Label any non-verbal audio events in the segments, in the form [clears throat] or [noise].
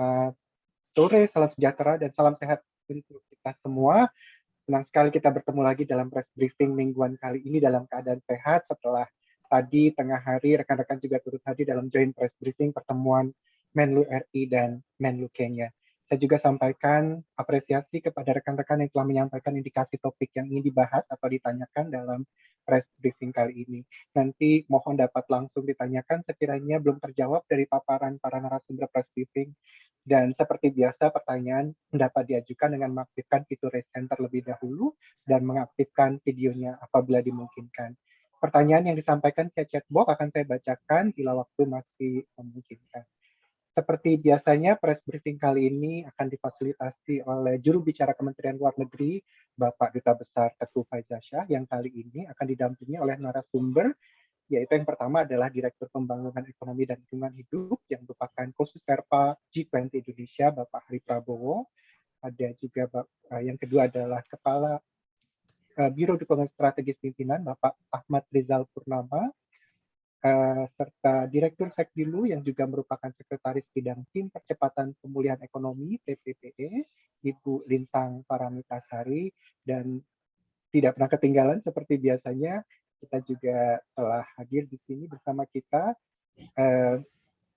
Selamat sore, salam sejahtera, dan salam sehat untuk kita semua. Senang sekali kita bertemu lagi dalam press briefing mingguan kali ini dalam keadaan sehat setelah tadi tengah hari rekan-rekan juga turut hadir dalam joint press briefing pertemuan Menlu RI dan Menlu Kenya. Saya juga sampaikan apresiasi kepada rekan-rekan yang telah menyampaikan indikasi topik yang ingin dibahas atau ditanyakan dalam press briefing kali ini. Nanti mohon dapat langsung ditanyakan sekiranya belum terjawab dari paparan para narasumber press briefing. Dan seperti biasa pertanyaan dapat diajukan dengan mengaktifkan fitur raise hand terlebih dahulu dan mengaktifkan videonya apabila dimungkinkan. Pertanyaan yang disampaikan ke chat box akan saya bacakan bila waktu masih memungkinkan. Seperti biasanya, press briefing kali ini akan difasilitasi oleh juru bicara Kementerian Luar Negeri, Bapak Duta Besar Teguh Faizah yang kali ini akan didampingi oleh narasumber, yaitu yang pertama adalah Direktur Pembangunan Ekonomi dan Lingkungan Hidup, yang merupakan khusus Serpa G20 Indonesia, Bapak Hari Prabowo. Ada juga eh, yang kedua adalah Kepala eh, Biro Dukungan Strategis Pimpinan, Bapak Ahmad Rizal Purnama, uh, serta Direktur Sekdilu yang juga merupakan Sekretaris Bidang Tim Percepatan Pemulihan Ekonomi TPPE, Ibu Lintang Paramitasari, dan tidak pernah ketinggalan seperti biasanya kita juga telah hadir di sini bersama kita uh,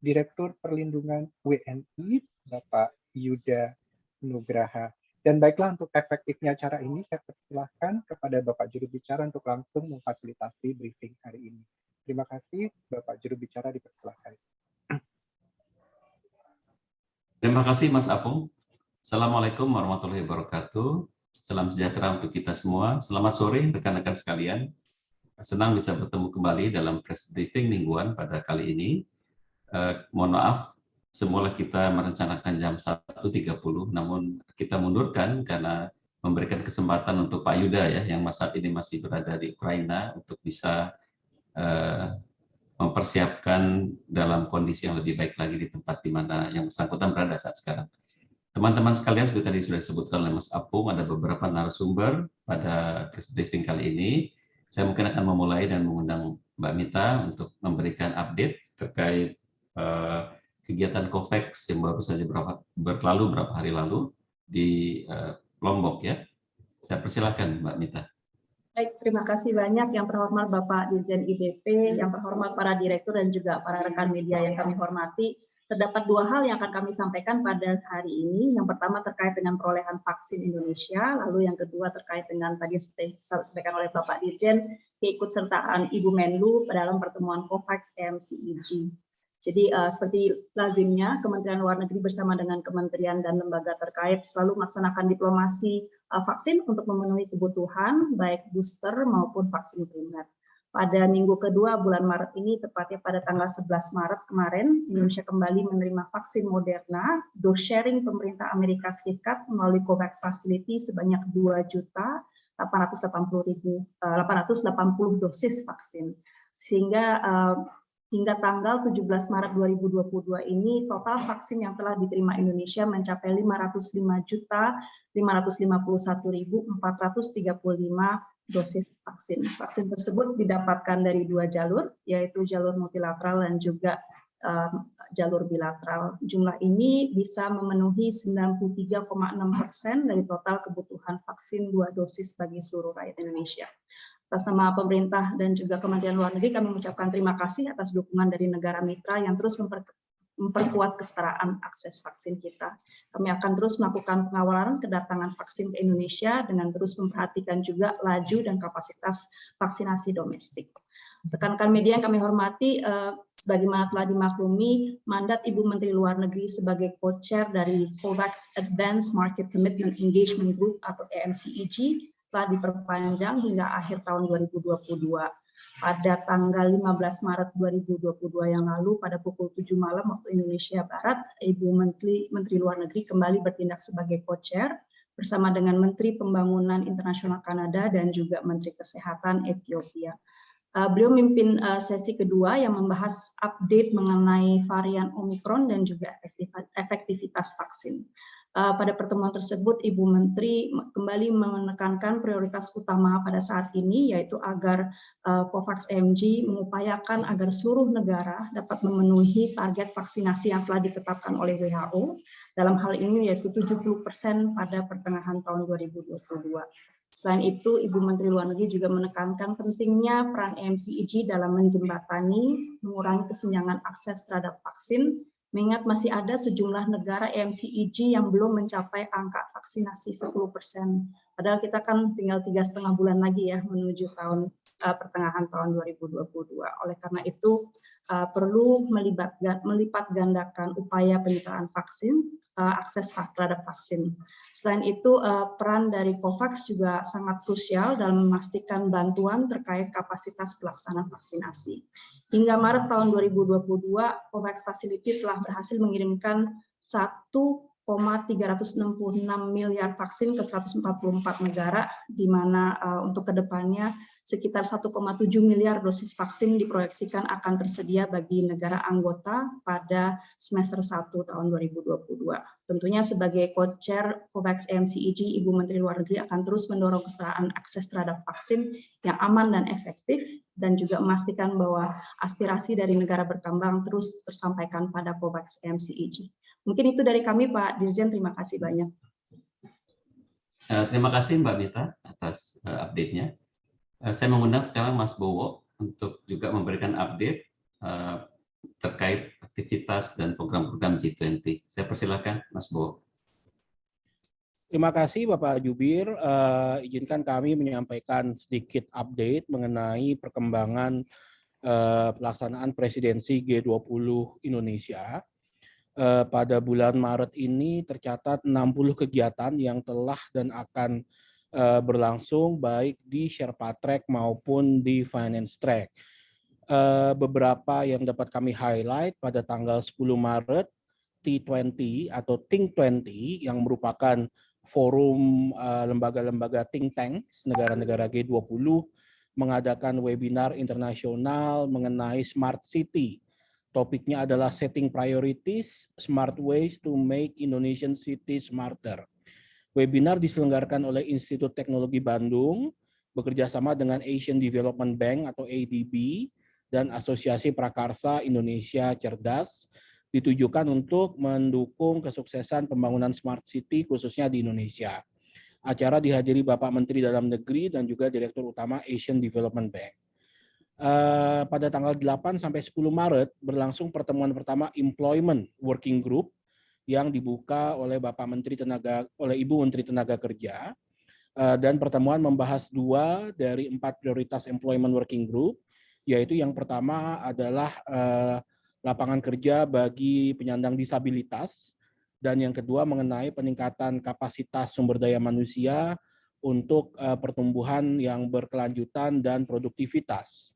Direktur Perlindungan WNI Bapak Yuda Nugraha. Dan baiklah untuk efektifnya acara ini, saya persilahkan kepada Bapak Juru Bicara untuk langsung memfasilitasi briefing hari ini. Terima kasih, Bapak Juru Bicara dipersilahkan. Terima kasih, Mas Apung. Assalamualaikum warahmatullahi wabarakatuh. Salam sejahtera untuk kita semua. Selamat sore, rekan-rekan sekalian. Senang bisa bertemu kembali dalam press briefing mingguan pada kali ini. Eh, mohon maaf, semula kita merencanakan jam 1.30, namun kita mundurkan karena memberikan kesempatan untuk Pak Yuda ya, yang saat ini masih berada di Ukraina untuk bisa Eh, mempersiapkan dalam kondisi yang lebih baik lagi di tempat di mana yang bersangkutan berada saat sekarang. Teman-teman sekalian, seperti tadi sudah disebutkan oleh Mas Apung, ada beberapa narasumber pada press briefing kali ini. Saya mungkin akan memulai dan mengundang Mbak Mita untuk memberikan update terkait uh, kegiatan COVAX yang baru saja berapa, berlalu beberapa hari lalu di uh, Lombok ya. Saya persilahkan Mbak Mita. Baik, terima kasih banyak yang terhormat Bapak Dirjen IDP, yang terhormat para direktur dan juga para rekan media yang kami hormati. Terdapat dua hal yang akan kami sampaikan pada hari ini. Yang pertama terkait dengan perolehan vaksin Indonesia, lalu yang kedua terkait dengan tadi seperti disampaikan oleh Bapak Dirjen, keikutsertaan Ibu Menlu dalam pertemuan COVAX MCEG. Jadi uh, seperti lazimnya Kementerian Luar Negeri bersama dengan kementerian dan lembaga terkait selalu melaksanakan diplomasi uh, vaksin untuk memenuhi kebutuhan baik booster maupun vaksin primer. Pada minggu kedua bulan Maret ini, tepatnya pada tanggal 11 Maret kemarin, Indonesia kembali menerima vaksin Moderna, dose sharing pemerintah Amerika Serikat melalui COVAX Facility sebanyak 2 juta 880 ribu, 880 eh, dosis vaksin. Sehingga hingga tanggal 17 Maret 2022 ini total vaksin yang telah diterima Indonesia mencapai 505 juta 551.435 dosis vaksin. Vaksin tersebut didapatkan dari dua jalur, yaitu jalur multilateral dan juga um, jalur bilateral. Jumlah ini bisa memenuhi 93,6 persen dari total kebutuhan vaksin dua dosis bagi seluruh rakyat Indonesia. Atas nama pemerintah dan juga Kementerian Luar Negeri, kami mengucapkan terima kasih atas dukungan dari negara mitra yang terus memper, memperkuat kesetaraan akses vaksin kita. Kami akan terus melakukan pengawalan kedatangan vaksin ke Indonesia dengan terus memperhatikan juga laju dan kapasitas vaksinasi domestik. Rekan-rekan media yang kami hormati, eh, sebagaimana telah dimaklumi, mandat Ibu Menteri Luar Negeri sebagai co-chair dari COVAX Advanced Market Commitment Engagement Group atau EMCEG telah diperpanjang hingga akhir tahun 2022. Pada tanggal 15 Maret 2022 yang lalu, pada pukul 7 malam waktu Indonesia Barat, Ibu Menteri, Menteri Luar Negeri kembali bertindak sebagai co-chair bersama dengan Menteri Pembangunan Internasional Kanada dan juga Menteri Kesehatan Ethiopia. Uh, beliau memimpin uh, sesi kedua yang membahas update mengenai varian Omicron dan juga efektivitas vaksin. Uh, pada pertemuan tersebut, Ibu Menteri kembali menekankan prioritas utama pada saat ini, yaitu agar uh, COVAX MG mengupayakan agar seluruh negara dapat memenuhi target vaksinasi yang telah ditetapkan oleh WHO. Dalam hal ini yaitu 70% pada pertengahan tahun 2022. Selain itu, Ibu Menteri Luar Negeri juga menekankan pentingnya peran MCEG dalam menjembatani, mengurangi kesenjangan akses terhadap vaksin, mengingat masih ada sejumlah negara MCEG yang belum mencapai angka vaksinasi 10%. Padahal kita kan tinggal tiga setengah bulan lagi ya menuju tahun uh, pertengahan tahun 2022. Oleh karena itu uh, perlu melibat, melipat gandakan upaya penyitaan vaksin, uh, akses terhadap vaksin. Selain itu uh, peran dari COVAX juga sangat krusial dalam memastikan bantuan terkait kapasitas pelaksana vaksinasi. Hingga Maret tahun 2022, COVAX Facility telah berhasil mengirimkan 1,366 miliar vaksin ke 144 negara, di mana uh, untuk ke depannya sekitar 1,7 miliar dosis vaksin diproyeksikan akan tersedia bagi negara anggota pada semester 1 tahun 2022. Tentunya sebagai co-chair COVAX MCEG, Ibu Menteri Luar Negeri akan terus mendorong kesetaraan akses terhadap vaksin yang aman dan efektif, dan juga memastikan bahwa aspirasi dari negara berkembang terus tersampaikan pada COVAX MCEG. Mungkin itu dari kami, Pak Dirjen. Terima kasih banyak. Eh, terima kasih Mbak Mita atas eh, update-nya. Eh, saya mengundang sekarang Mas Bowo untuk juga memberikan update eh, terkait aktivitas dan program-program G20. Saya persilakan Mas Bowo. Terima kasih Bapak Jubir. Uh, izinkan kami menyampaikan sedikit update mengenai perkembangan uh, pelaksanaan presidensi G20 Indonesia. Uh, pada bulan Maret ini tercatat 60 kegiatan yang telah dan akan uh, berlangsung baik di Sherpa Track maupun di Finance Track. Uh, beberapa yang dapat kami highlight pada tanggal 10 Maret T20 atau Think 20 yang merupakan forum lembaga-lembaga uh, think tank negara-negara G20 mengadakan webinar internasional mengenai smart city. Topiknya adalah setting priorities, smart ways to make Indonesian city smarter. Webinar diselenggarakan oleh Institut Teknologi Bandung, bekerja sama dengan Asian Development Bank atau ADB, dan Asosiasi Prakarsa Indonesia Cerdas, ditujukan untuk mendukung kesuksesan pembangunan Smart City khususnya di Indonesia. Acara dihadiri Bapak Menteri Dalam Negeri dan juga Direktur Utama Asian Development Bank. Uh, pada tanggal 8 sampai 10 Maret berlangsung pertemuan pertama Employment Working Group yang dibuka oleh Bapak Menteri Tenaga oleh Ibu Menteri Tenaga Kerja eh, dan pertemuan membahas dua dari empat prioritas employment working group yaitu yang pertama adalah eh, lapangan kerja bagi penyandang disabilitas dan yang kedua mengenai peningkatan kapasitas sumber daya manusia untuk eh, pertumbuhan yang berkelanjutan dan produktivitas.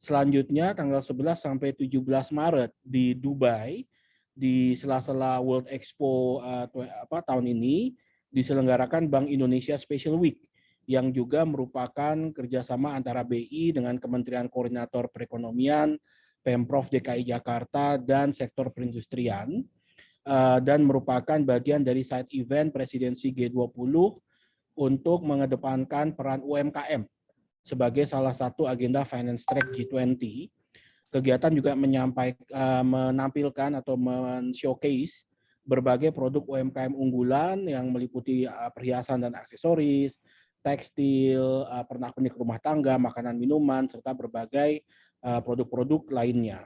Selanjutnya tanggal 11 sampai 17 Maret di Dubai di sela-sela World Expo uh, apa tahun ini diselenggarakan Bank Indonesia Special Week yang juga merupakan kerjasama antara BI dengan Kementerian Koordinator Perekonomian, Pemprov DKI Jakarta, dan sektor perindustrian, uh, dan merupakan bagian dari side event presidensi G20 untuk mengedepankan peran UMKM sebagai salah satu agenda finance track G20 kegiatan juga menyampaikan uh, menampilkan atau men-showcase berbagai produk UMKM unggulan yang meliputi uh, perhiasan dan aksesoris, tekstil, uh, pernak-pernik rumah tangga, makanan minuman serta berbagai produk-produk lainnya.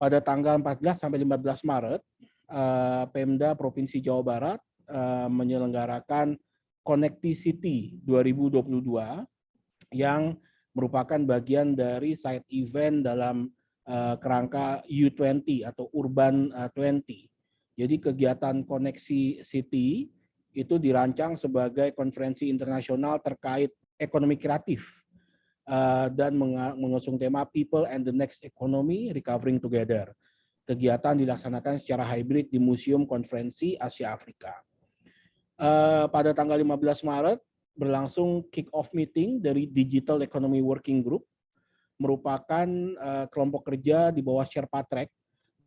Pada tanggal 14 sampai 15 Maret, Pemda Provinsi Jawa Barat menyelenggarakan Connectivity 2022 yang merupakan bagian dari side event dalam uh, kerangka U20 atau Urban uh, 20. Jadi kegiatan koneksi city itu dirancang sebagai konferensi internasional terkait ekonomi kreatif uh, dan mengusung tema People and the Next Economy Recovering Together. Kegiatan dilaksanakan secara hybrid di Museum Konferensi Asia Afrika. Uh, pada tanggal 15 Maret, berlangsung kick-off meeting dari Digital Economy Working Group, merupakan uh, kelompok kerja di bawah Sherpa Track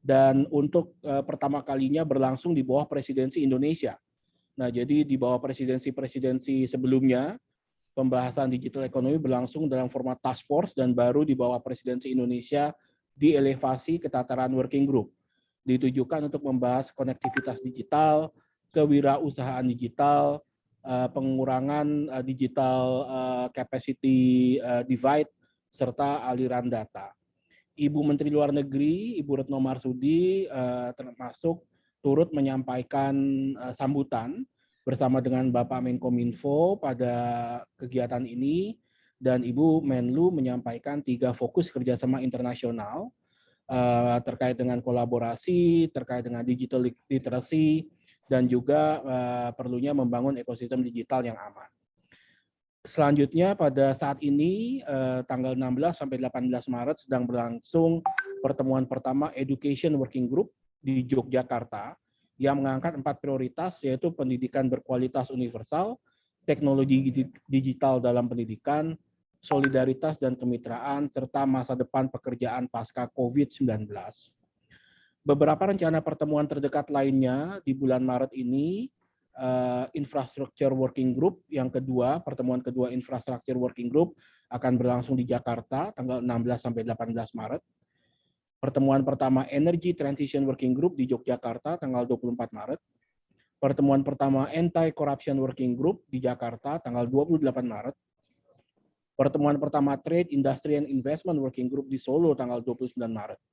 dan untuk uh, pertama kalinya berlangsung di bawah presidensi Indonesia. Nah, jadi di bawah presidensi-presidensi sebelumnya, pembahasan digital ekonomi berlangsung dalam format task force dan baru di bawah presidensi Indonesia dielevasi ke tataran working group. Ditujukan untuk membahas konektivitas digital, kewirausahaan digital, uh, pengurangan uh, digital uh, capacity divide, serta aliran data. Ibu Menteri Luar Negeri, Ibu Retno Marsudi, termasuk turut menyampaikan sambutan bersama dengan Bapak Menkominfo pada kegiatan ini dan Ibu Menlu menyampaikan tiga fokus kerjasama internasional terkait dengan kolaborasi, terkait dengan digital literacy, dan juga uh, perlunya membangun ekosistem digital yang aman. Selanjutnya pada saat ini eh, tanggal 16 sampai 18 Maret sedang berlangsung pertemuan pertama Education Working Group di Yogyakarta yang mengangkat empat prioritas yaitu pendidikan berkualitas universal, teknologi digital dalam pendidikan, solidaritas dan kemitraan, serta masa depan pekerjaan pasca COVID-19. Beberapa rencana pertemuan terdekat lainnya di bulan Maret ini uh, Infrastructure Working Group yang kedua, pertemuan kedua Infrastructure Working Group akan berlangsung di Jakarta tanggal 16 sampai 18 Maret. Pertemuan pertama Energy Transition Working Group di Yogyakarta tanggal 24 Maret. Pertemuan pertama Anti-Corruption Working Group di Jakarta tanggal 28 Maret. Pertemuan pertama Trade, Industry, and Investment Working Group di Solo tanggal 29 Maret.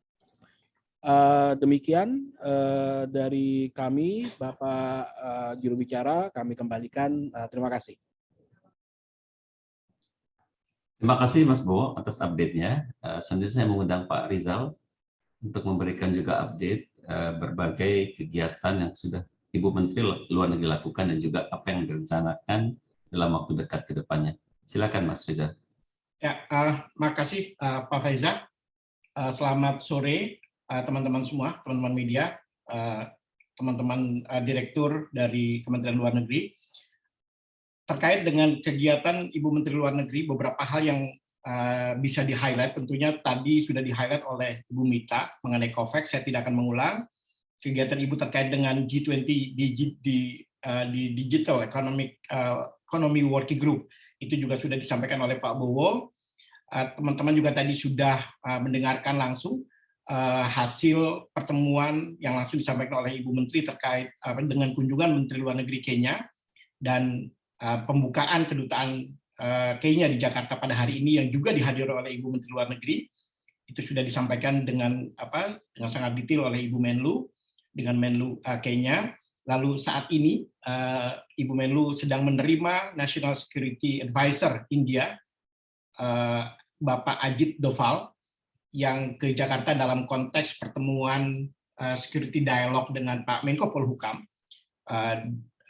Uh, demikian uh, dari kami, Bapak uh, juru bicara, kami kembalikan. Uh, terima kasih. Terima kasih Mas Bo atas update-nya. Uh, selanjutnya saya mengundang Pak Rizal untuk memberikan juga update uh, berbagai kegiatan yang sudah Ibu Menteri Luar Negeri lakukan dan juga apa yang direncanakan dalam waktu dekat ke depannya. Silakan Mas Rizal. Ya, uh, makasih uh, Pak Faiza. Uh, selamat sore Eh, teman-teman semua, teman-teman media, eh, teman-teman uh, direktur dari Kementerian Luar Negeri. Terkait dengan kegiatan Ibu Menteri Luar Negeri, beberapa hal yang bisa di-highlight, tentunya tadi sudah di-highlight oleh Ibu Mita mengenai COVAX, saya tidak akan mengulang. Kegiatan Ibu terkait dengan G20 di, di, di Digital Economic Economy Working Group, itu juga sudah disampaikan oleh Pak Bowo. Teman-teman juga tadi sudah mendengarkan langsung uh, hasil pertemuan yang langsung disampaikan oleh Ibu Menteri terkait dengan kunjungan Menteri Luar Negeri Kenya dan uh, pembukaan kedutaan uh, Kenya di Jakarta pada hari ini yang juga dihadiri oleh Ibu Menteri Luar Negeri itu sudah disampaikan dengan apa dengan sangat detail oleh Ibu Menlu dengan Menlu Kenya. Lalu saat ini Ibu Menlu sedang menerima National Security Advisor India Bapak Ajit Doval yang ke Jakarta dalam konteks pertemuan uh, security dialog dengan Pak Menko Polhukam. Uh,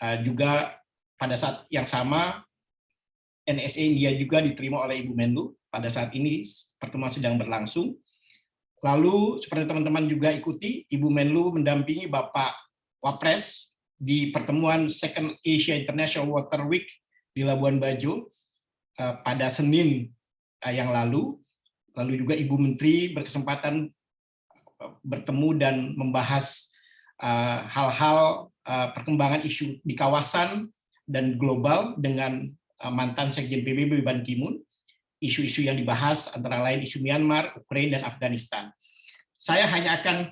uh, juga pada saat yang sama NSA India juga diterima oleh Ibu Menlu pada saat ini pertemuan sedang berlangsung. Lalu seperti teman-teman juga ikuti, Ibu Menlu mendampingi Bapak Wapres di pertemuan Second Asia International Water Week di Labuan Bajo pada Senin yang lalu Lalu juga Ibu Menteri berkesempatan uh, bertemu dan membahas uh, hal-hal uh, perkembangan isu di kawasan dan global dengan mantan Sekjen PBB Ban Ki-moon. Isu-isu yang dibahas antara lain isu Myanmar, Ukraina, dan Afghanistan. Saya hanya akan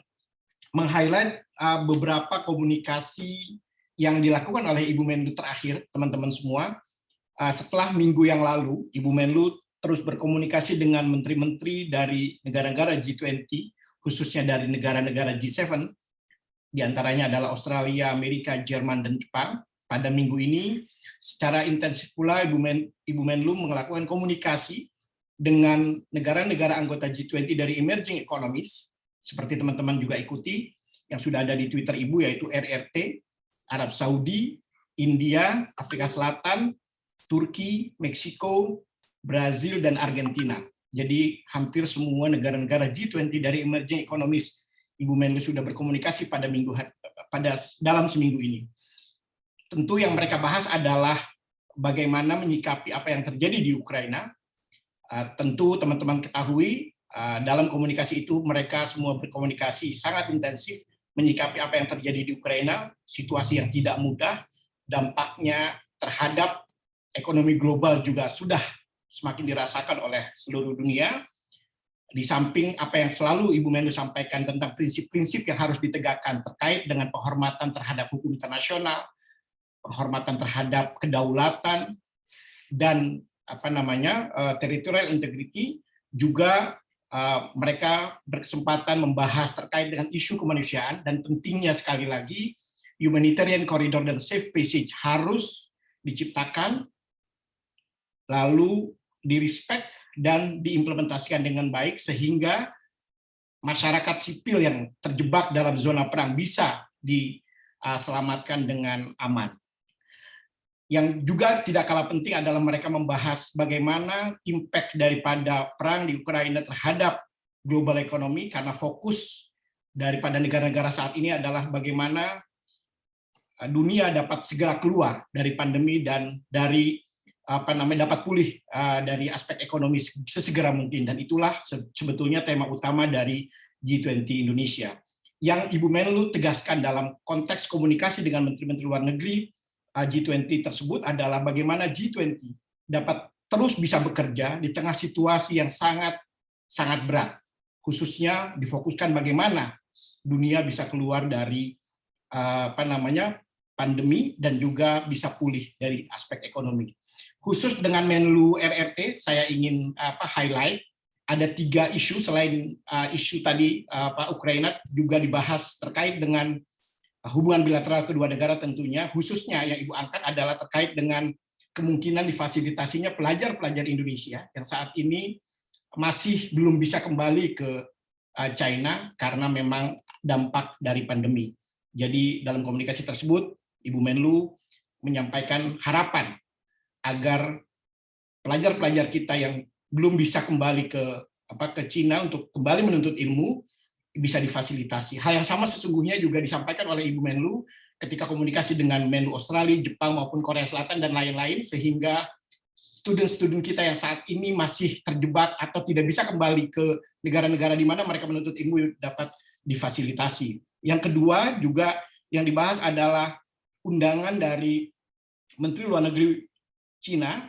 meng-highlight beberapa komunikasi yang dilakukan oleh Ibu Menlu terakhir, teman-teman semua. Setelah minggu yang lalu, Ibu Menlu terus berkomunikasi dengan menteri-menteri dari negara-negara G20, khususnya dari negara-negara G7, di antaranya adalah Australia, Amerika, Jerman, dan Jepang. Pada minggu ini, secara intensif pula Ibu, Men, Ibu Menlu melakukan komunikasi dengan negara-negara anggota G20 dari emerging economies, seperti teman-teman juga ikuti, yang sudah ada di Twitter Ibu, yaitu RRT, Arab Saudi, India, Afrika Selatan, Turki, Meksiko, Brazil, dan Argentina. Jadi hampir semua negara-negara G20 dari emerging economies Ibu Menlu sudah berkomunikasi pada minggu pada dalam seminggu ini. Tentu yang mereka bahas adalah bagaimana menyikapi apa yang terjadi di Ukraina. Uh, tentu teman-teman ketahui Uh, dalam komunikasi itu mereka semua berkomunikasi sangat intensif menyikapi apa yang terjadi di Ukraina, situasi yang tidak mudah, dampaknya terhadap ekonomi global juga sudah semakin dirasakan oleh seluruh dunia. Di samping apa yang selalu Ibu Menlu sampaikan tentang prinsip-prinsip yang harus ditegakkan terkait dengan penghormatan terhadap hukum internasional, penghormatan terhadap kedaulatan dan apa namanya uh, territorial integrity juga uh, mereka berkesempatan membahas terkait dengan isu kemanusiaan dan pentingnya sekali lagi humanitarian corridor dan safe passage harus diciptakan lalu direspek dan diimplementasikan dengan baik sehingga masyarakat sipil yang terjebak dalam zona perang bisa diselamatkan dengan aman. Yang juga tidak kalah penting adalah mereka membahas bagaimana impact daripada perang di Ukraina terhadap global ekonomi karena fokus daripada negara-negara saat ini adalah bagaimana uh, dunia dapat segera keluar dari pandemi dan dari apa namanya dapat pulih uh, dari aspek ekonomi sesegera mungkin dan itulah sebetulnya tema utama dari G20 Indonesia. Yang Ibu Menlu tegaskan dalam konteks komunikasi dengan menteri-menteri luar negeri G20 tersebut adalah bagaimana G20 dapat terus bisa bekerja di tengah situasi yang sangat sangat berat. Khususnya difokuskan bagaimana dunia bisa keluar dari apa namanya pandemi dan juga bisa pulih dari aspek ekonomi. Khusus dengan Menlu RRT, saya ingin apa highlight ada tiga isu selain uh, isu tadi uh, Pak Ukraina juga dibahas terkait dengan hubungan bilateral kedua negara tentunya, khususnya yang Ibu angkat adalah terkait dengan kemungkinan difasilitasinya pelajar-pelajar Indonesia yang saat ini masih belum bisa kembali ke eh, China karena memang dampak dari pandemi. Jadi dalam komunikasi tersebut, Ibu Menlu menyampaikan harapan agar pelajar-pelajar kita yang belum bisa kembali ke apa ke Cina untuk kembali menuntut ilmu bisa difasilitasi. Hal yang sama sesungguhnya juga disampaikan oleh Ibu Menlu ketika komunikasi dengan Menlu Australia, Jepang maupun Korea Selatan dan lain-lain sehingga student-student kita yang saat ini masih terjebak atau tidak bisa kembali ke negara-negara di mana mereka menuntut ilmu dapat difasilitasi. Yang kedua juga yang dibahas adalah undangan dari Menteri Luar Negeri Cina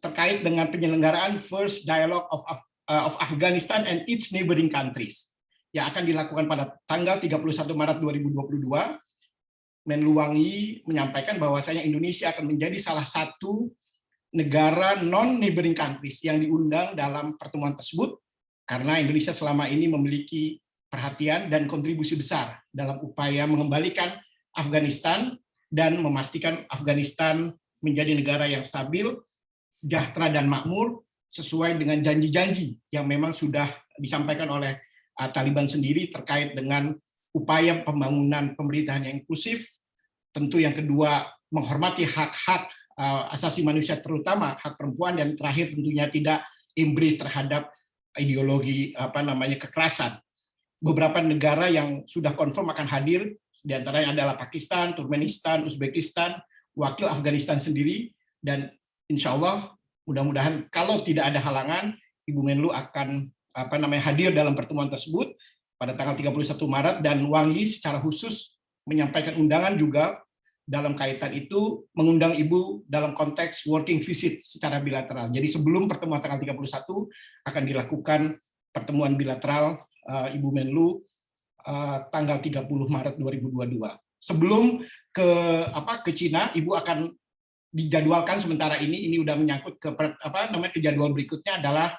terkait dengan penyelenggaraan First Dialogue of, of Afghanistan and its neighboring countries yang akan dilakukan pada tanggal 31 Maret 2022, Menlu Wangi menyampaikan bahwasanya Indonesia akan menjadi salah satu negara non-neighboring countries yang diundang dalam pertemuan tersebut, karena Indonesia selama ini memiliki perhatian dan kontribusi besar dalam upaya mengembalikan Afghanistan dan memastikan Afghanistan menjadi negara yang stabil, sejahtera dan makmur, sesuai dengan janji-janji yang memang sudah disampaikan oleh Uh, Taliban sendiri terkait dengan upaya pembangunan pemerintahan yang inklusif, tentu yang kedua menghormati hak-hak uh, asasi manusia terutama hak perempuan dan terakhir tentunya tidak embrace terhadap ideologi apa namanya kekerasan. Beberapa negara yang sudah confirm akan hadir di antaranya adalah Pakistan, Turkmenistan, Uzbekistan, wakil Afghanistan sendiri dan insya Allah mudah-mudahan kalau tidak ada halangan Ibu Menlu akan apa namanya hadir dalam pertemuan tersebut pada tanggal 31 Maret dan Wangi secara khusus menyampaikan undangan juga dalam kaitan itu mengundang Ibu dalam konteks working visit secara bilateral. Jadi sebelum pertemuan tanggal 31 akan dilakukan pertemuan bilateral uh, Ibu Menlu tanggal 30 Maret 2022. Sebelum ke apa ke Cina, Ibu akan dijadwalkan sementara ini ini udah menyangkut ke apa namanya ke jadwal berikutnya adalah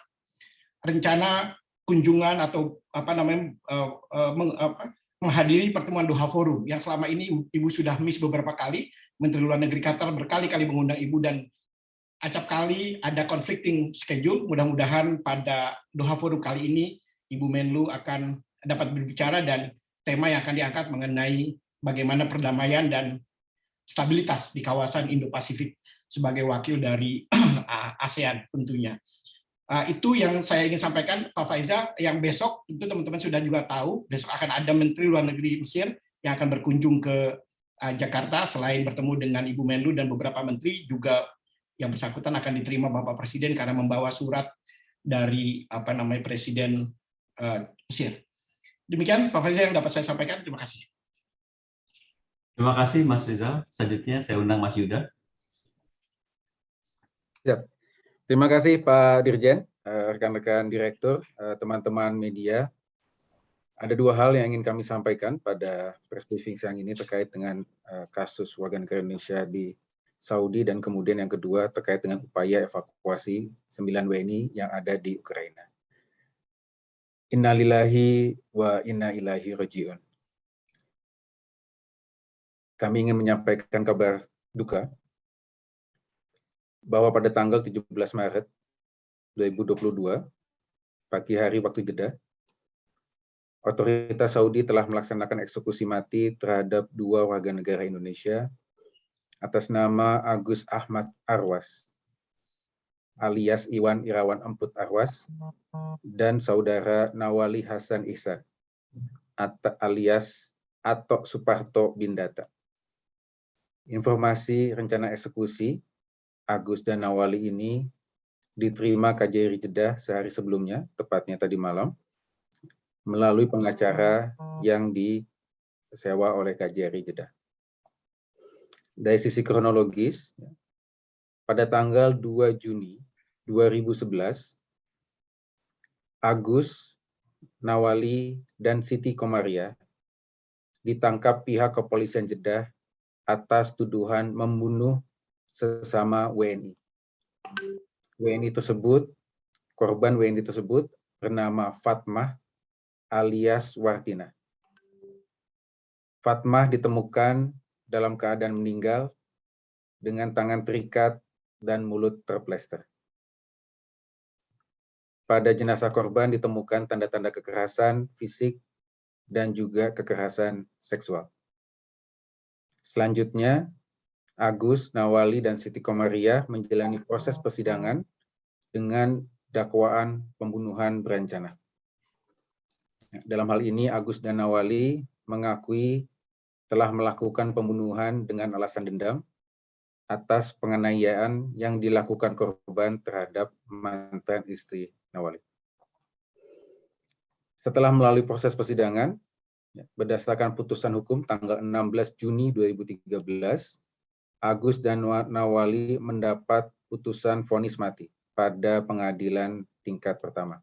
rencana kunjungan atau apa namanya uh, uh, meng, apa, menghadiri pertemuan Doha Forum yang selama ini Ibu sudah miss beberapa kali. Menteri Luar Negeri Qatar berkali-kali mengundang Ibu dan acap kali ada conflicting schedule. Mudah-mudahan pada Doha Forum kali ini Ibu Menlu akan dapat berbicara dan tema yang akan diangkat mengenai bagaimana perdamaian dan stabilitas di kawasan Indo-Pasifik sebagai wakil dari [clears throat] ASEAN tentunya. Itu yang saya ingin sampaikan Pak Faiza, yang besok itu teman-teman sudah juga tahu, besok akan ada Menteri Luar Negeri Mesir yang akan berkunjung ke Jakarta, selain bertemu dengan Ibu Menlu dan beberapa menteri, juga yang bersangkutan akan diterima Bapak Presiden karena membawa surat dari apa namanya Presiden Mesir. Demikian Pak Faisal yang dapat saya sampaikan. Terima kasih. Terima kasih Mas Rizal. Selanjutnya saya undang Mas Yuda. Terima kasih Pak Dirjen, eh, rekan-rekan direktur, eh, teman-teman media. Ada dua hal yang ingin kami sampaikan pada press briefing siang ini terkait dengan eh, kasus warga negara Indonesia di Saudi dan kemudian yang kedua terkait dengan upaya evakuasi 9 WNI yang ada di Ukraina. Innalillahi wa inna ilahi rajiun. Kami ingin menyampaikan kabar duka bahwa pada tanggal 17 Maret 2022, pagi hari waktu jeda, otoritas Saudi telah melaksanakan eksekusi mati terhadap dua warga negara Indonesia atas nama Agus Ahmad Arwas, alias Iwan Irawan Emput Arwas, dan saudara Nawali Hasan Ihsan, alias Atok Suparto Bindata. Informasi rencana eksekusi Agus dan Nawali ini diterima KJRI Jeddah sehari sebelumnya, tepatnya tadi malam, melalui pengacara yang disewa oleh KJRI Jeddah. Dari sisi kronologis, pada tanggal 2 Juni 2011, Agus, Nawali, dan Siti Komaria ditangkap pihak kepolisian Jeddah atas tuduhan membunuh sesama WNI. WNI tersebut, korban WNI tersebut bernama Fatmah alias Wartina. Fatmah ditemukan dalam keadaan meninggal dengan tangan terikat dan mulut terplester. Pada jenazah korban ditemukan tanda-tanda kekerasan fisik dan juga kekerasan seksual. Selanjutnya, Agus, Nawali, dan Siti Komaria menjalani proses persidangan dengan dakwaan pembunuhan berencana. Dalam hal ini, Agus dan Nawali mengakui telah melakukan pembunuhan dengan alasan dendam atas penganiayaan yang dilakukan korban terhadap mantan istri Nawali. Setelah melalui proses persidangan, berdasarkan putusan hukum tanggal 16 Juni 2013, Agus dan Nawali mendapat putusan vonis mati pada pengadilan tingkat pertama.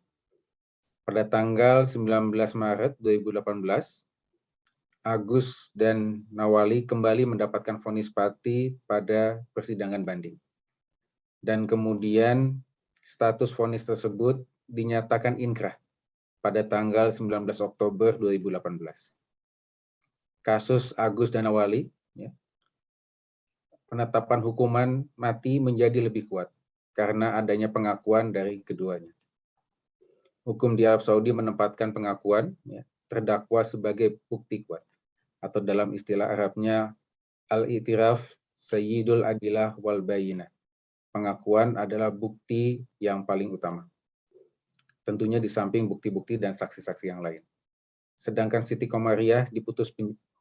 Pada tanggal 19 Maret 2018, Agus dan Nawali kembali mendapatkan vonis mati pada persidangan banding. Dan kemudian status vonis tersebut dinyatakan inkrah pada tanggal 19 Oktober 2018. Kasus Agus dan Nawali ya, penetapan hukuman mati menjadi lebih kuat karena adanya pengakuan dari keduanya. Hukum di Arab Saudi menempatkan pengakuan ya, terdakwa sebagai bukti kuat atau dalam istilah Arabnya al-itiraf sayyidul adilah wal bayina. Pengakuan adalah bukti yang paling utama. Tentunya di samping bukti-bukti dan saksi-saksi yang lain. Sedangkan Siti Komariah diputus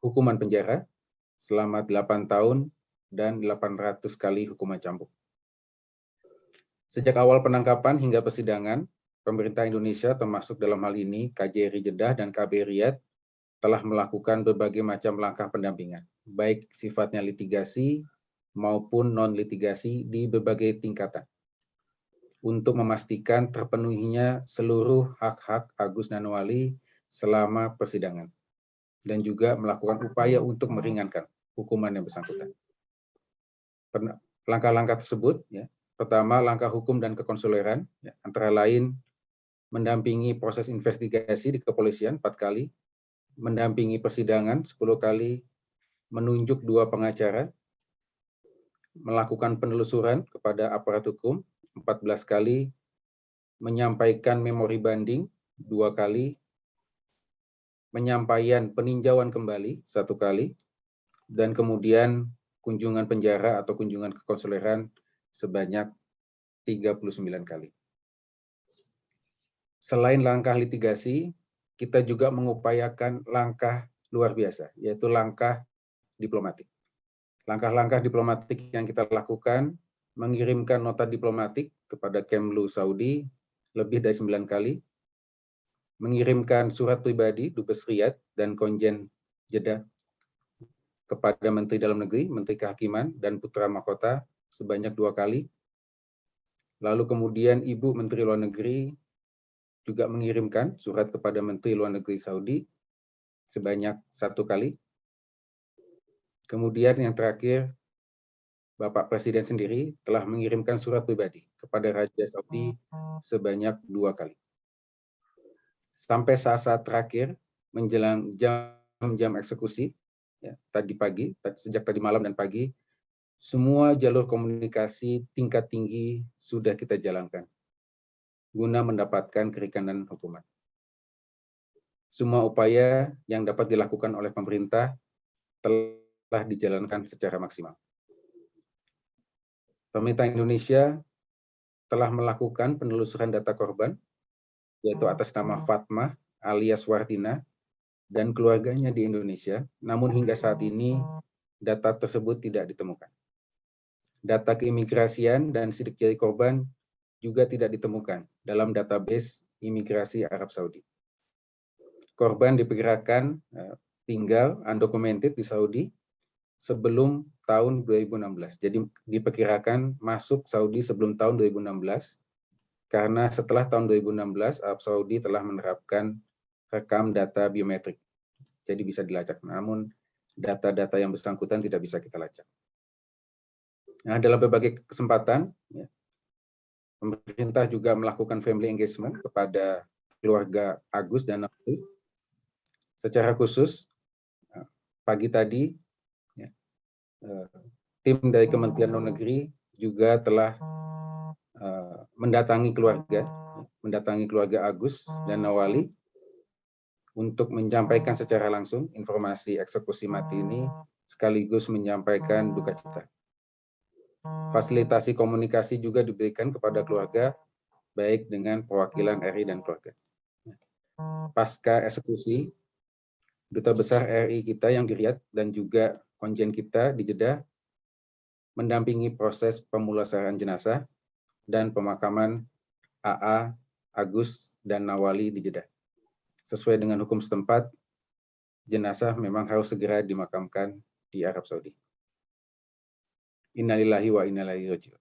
hukuman penjara selama 8 tahun dan 800 kali hukuman cambuk. Sejak awal penangkapan hingga persidangan, pemerintah Indonesia termasuk dalam hal ini KJRI Jeddah dan KB Riyadh telah melakukan berbagai macam langkah pendampingan, baik sifatnya litigasi maupun non-litigasi di berbagai tingkatan, untuk memastikan terpenuhinya seluruh hak-hak Agus Nanwali selama persidangan, dan juga melakukan upaya untuk meringankan hukuman yang bersangkutan. Langkah-langkah tersebut, ya, pertama langkah hukum dan kekonsuleran, ya, antara lain mendampingi proses investigasi di kepolisian empat kali, mendampingi persidangan 10 kali, menunjuk dua pengacara, melakukan penelusuran kepada aparat hukum 14 kali, menyampaikan memori banding dua kali, menyampaikan peninjauan kembali satu kali, dan kemudian kunjungan penjara atau kunjungan kekonsuleran sebanyak 39 kali. Selain langkah litigasi, kita juga mengupayakan langkah luar biasa, yaitu langkah diplomatik. Langkah-langkah diplomatik yang kita lakukan, mengirimkan nota diplomatik kepada Kemlu Saudi lebih dari 9 kali, mengirimkan surat pribadi Dubes Riyadh dan Konjen Jeddah kepada Menteri Dalam Negeri, Menteri Kehakiman, dan Putra Mahkota sebanyak dua kali. Lalu kemudian Ibu Menteri Luar Negeri juga mengirimkan surat kepada Menteri Luar Negeri Saudi sebanyak satu kali. Kemudian yang terakhir, Bapak Presiden sendiri telah mengirimkan surat pribadi kepada Raja Saudi sebanyak dua kali. Sampai saat-saat terakhir, menjelang jam-jam eksekusi, ya, tadi pagi, sejak tadi malam dan pagi, semua jalur komunikasi tingkat tinggi sudah kita jalankan guna mendapatkan kerikanan hukuman. Semua upaya yang dapat dilakukan oleh pemerintah telah dijalankan secara maksimal. Pemerintah Indonesia telah melakukan penelusuran data korban, yaitu atas nama Fatmah alias Wartina, dan keluarganya di Indonesia, namun hingga saat ini data tersebut tidak ditemukan. Data keimigrasian dan sidik jari korban juga tidak ditemukan dalam database imigrasi Arab Saudi. Korban diperkirakan eh, tinggal undocumented di Saudi sebelum tahun 2016. Jadi diperkirakan masuk Saudi sebelum tahun 2016 karena setelah tahun 2016 Arab Saudi telah menerapkan rekam data biometrik. Jadi bisa dilacak. Namun data-data yang bersangkutan tidak bisa kita lacak. Nah, dalam berbagai kesempatan, ya, pemerintah juga melakukan family engagement kepada keluarga Agus dan Nabi. Secara khusus, pagi tadi, tim dari Kementerian Luar Negeri juga telah eh, mendatangi keluarga, mendatangi keluarga Agus dan Nawali untuk menyampaikan secara langsung informasi eksekusi mati ini sekaligus menyampaikan duka cita. Fasilitasi komunikasi juga diberikan kepada keluarga baik dengan perwakilan RI dan keluarga. Pasca eksekusi, Duta Besar RI kita yang di Riyadh dan juga konjen kita di Jeddah mendampingi proses pemulasaraan jenazah dan pemakaman AA, Agus, dan Nawali di Jeddah sesuai dengan hukum setempat, jenazah memang harus segera dimakamkan di Arab Saudi. Innalillahi wa innalillahi raji'un.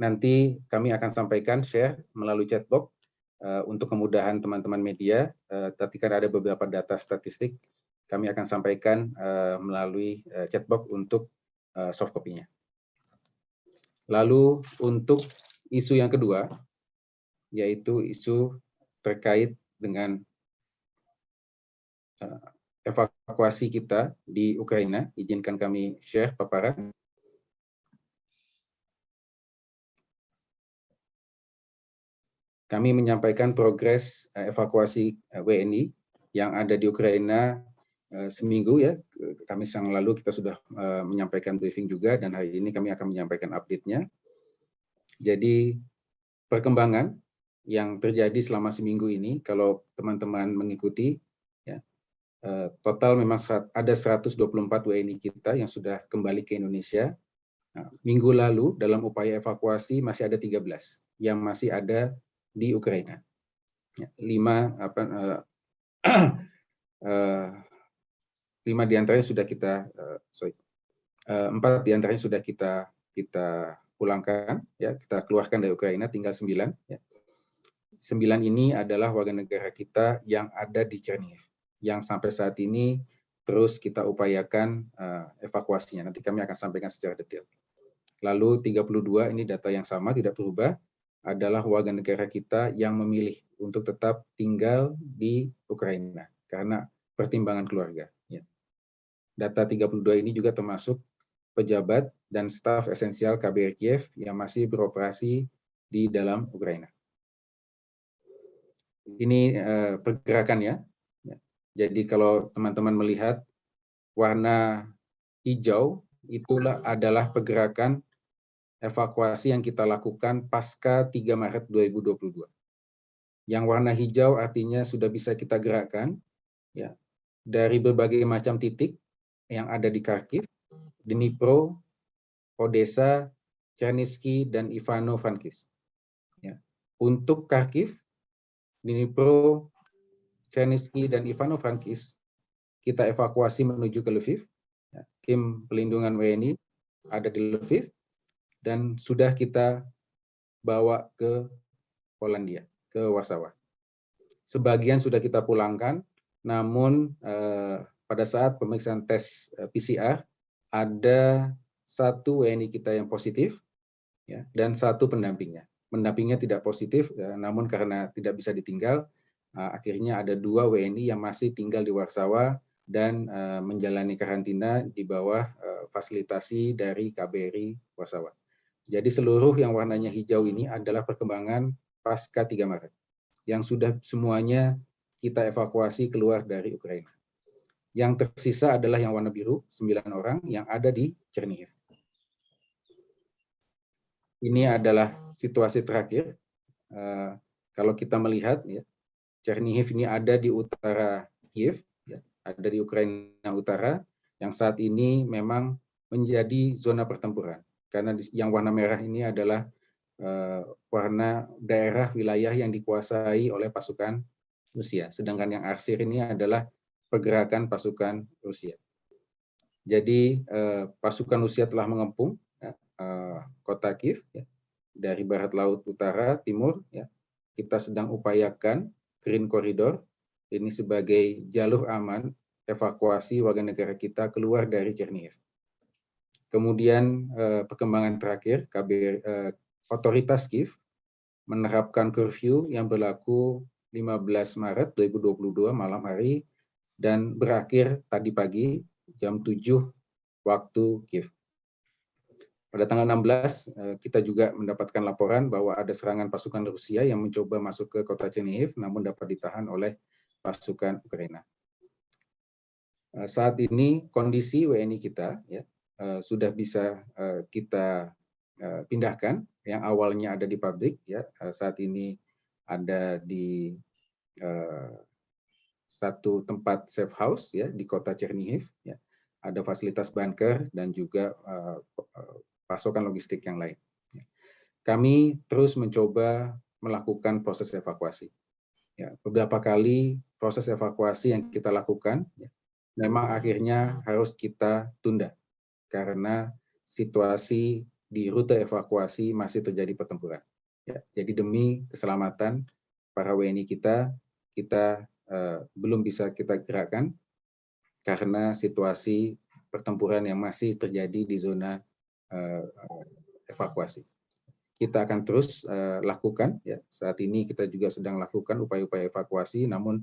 Nanti kami akan sampaikan share melalui chatbox uh, untuk kemudahan teman-teman media. Uh, tapi kan ada beberapa data statistik, kami akan sampaikan uh, melalui uh, chatbox untuk uh, soft copy-nya. Lalu untuk isu yang kedua, yaitu isu terkait dengan Eh, evakuasi kita di Ukraina. Izinkan kami share paparan. Kami menyampaikan progres evakuasi WNI yang ada di Ukraina seminggu ya. Kami sang lalu kita sudah menyampaikan briefing juga dan hari ini kami akan menyampaikan update-nya. Jadi perkembangan yang terjadi selama seminggu ini, kalau teman-teman mengikuti, Eh, total memang ada 124 WNI kita yang sudah kembali ke Indonesia. Nah, minggu lalu dalam upaya evakuasi masih ada 13 yang masih ada di Ukraina. Ya, lima apa uh, [clears throat] lima di antaranya sudah kita uh, sorry uh, empat di antaranya sudah kita kita pulangkan ya kita keluarkan dari Ukraina tinggal sembilan ya. sembilan ini adalah warga negara kita yang ada di Chernihiv yang sampai saat ini terus kita upayakan uh, evakuasinya. Nanti kami akan sampaikan secara detail. Lalu 32 ini data yang sama tidak berubah adalah warga negara kita yang memilih untuk tetap tinggal di Ukraina karena pertimbangan keluarga. Ya. Data 32 ini juga termasuk pejabat dan staf esensial KBRI Kiev yang masih beroperasi di dalam Ukraina. Ini uh, pergerakannya jadi kalau teman-teman melihat warna hijau itulah adalah pergerakan evakuasi yang kita lakukan pasca 3 Maret 2022. Yang warna hijau artinya sudah bisa kita gerakkan ya dari berbagai macam titik yang ada di Kharkiv, Dnipro, Odessa, Chernivtsi dan Ivano-Frankivsk. Ya. Untuk Kharkiv, Dnipro, Chernisky dan Ivano-Frankivsk kita evakuasi menuju ke Lviv. Ya, tim pelindungan WNI ada di Lviv dan sudah kita bawa ke Polandia, ke Warsawa. Sebagian sudah kita pulangkan, namun eh, pada saat pemeriksaan tes eh, PCR ada satu WNI kita yang positif ya, dan satu pendampingnya. Pendampingnya tidak positif, ya, namun karena tidak bisa ditinggal, uh, akhirnya ada dua WNI yang masih tinggal di Warsawa dan menjalani karantina di bawah fasilitasi dari KBRI Warsawa. Jadi seluruh yang warnanya hijau ini adalah perkembangan pasca 3 Maret, yang sudah semuanya kita evakuasi keluar dari Ukraina. Yang tersisa adalah yang warna biru, 9 orang yang ada di Chernihiv ini adalah situasi terakhir. Uh, kalau kita melihat, ya, Chernihiv ini ada di utara Kiev, ya, ada di Ukraina Utara, yang saat ini memang menjadi zona pertempuran. Karena yang warna merah ini adalah uh, warna daerah wilayah yang dikuasai oleh pasukan Rusia, sedangkan yang arsir ini adalah pergerakan pasukan Rusia. Jadi uh, pasukan Rusia telah mengepung uh, kota Kiev ya, dari barat laut utara timur ya kita sedang upayakan Green Corridor ini sebagai jalur aman evakuasi warga negara kita keluar dari Chernihiv. Kemudian uh, perkembangan terakhir KB eh, otoritas Kiev menerapkan curfew yang berlaku 15 Maret 2022 malam hari dan berakhir tadi pagi jam 7 waktu Kiev. Pada tanggal 16, eh, kita juga mendapatkan laporan bahwa ada serangan pasukan Rusia yang mencoba masuk ke kota Chernihiv, namun dapat ditahan oleh pasukan Ukraina. Eh, saat ini kondisi WNI kita ya, eh, sudah bisa kita pindahkan, yang awalnya ada di pabrik, ya, saat ini ada di satu tempat safe house ya di kota Chernihiv ya ada fasilitas bunker dan juga pasokan logistik yang lain. Kami terus mencoba melakukan proses evakuasi. Ya, beberapa kali proses evakuasi yang kita lakukan, ya, memang akhirnya harus kita tunda karena situasi di rute evakuasi masih terjadi pertempuran. Ya, jadi demi keselamatan para WNI kita, kita belum bisa kita gerakkan karena situasi pertempuran yang masih terjadi di zona Eh, evakuasi. Kita akan terus uh, lakukan ya. Saat ini kita juga sedang lakukan upaya-upaya evakuasi namun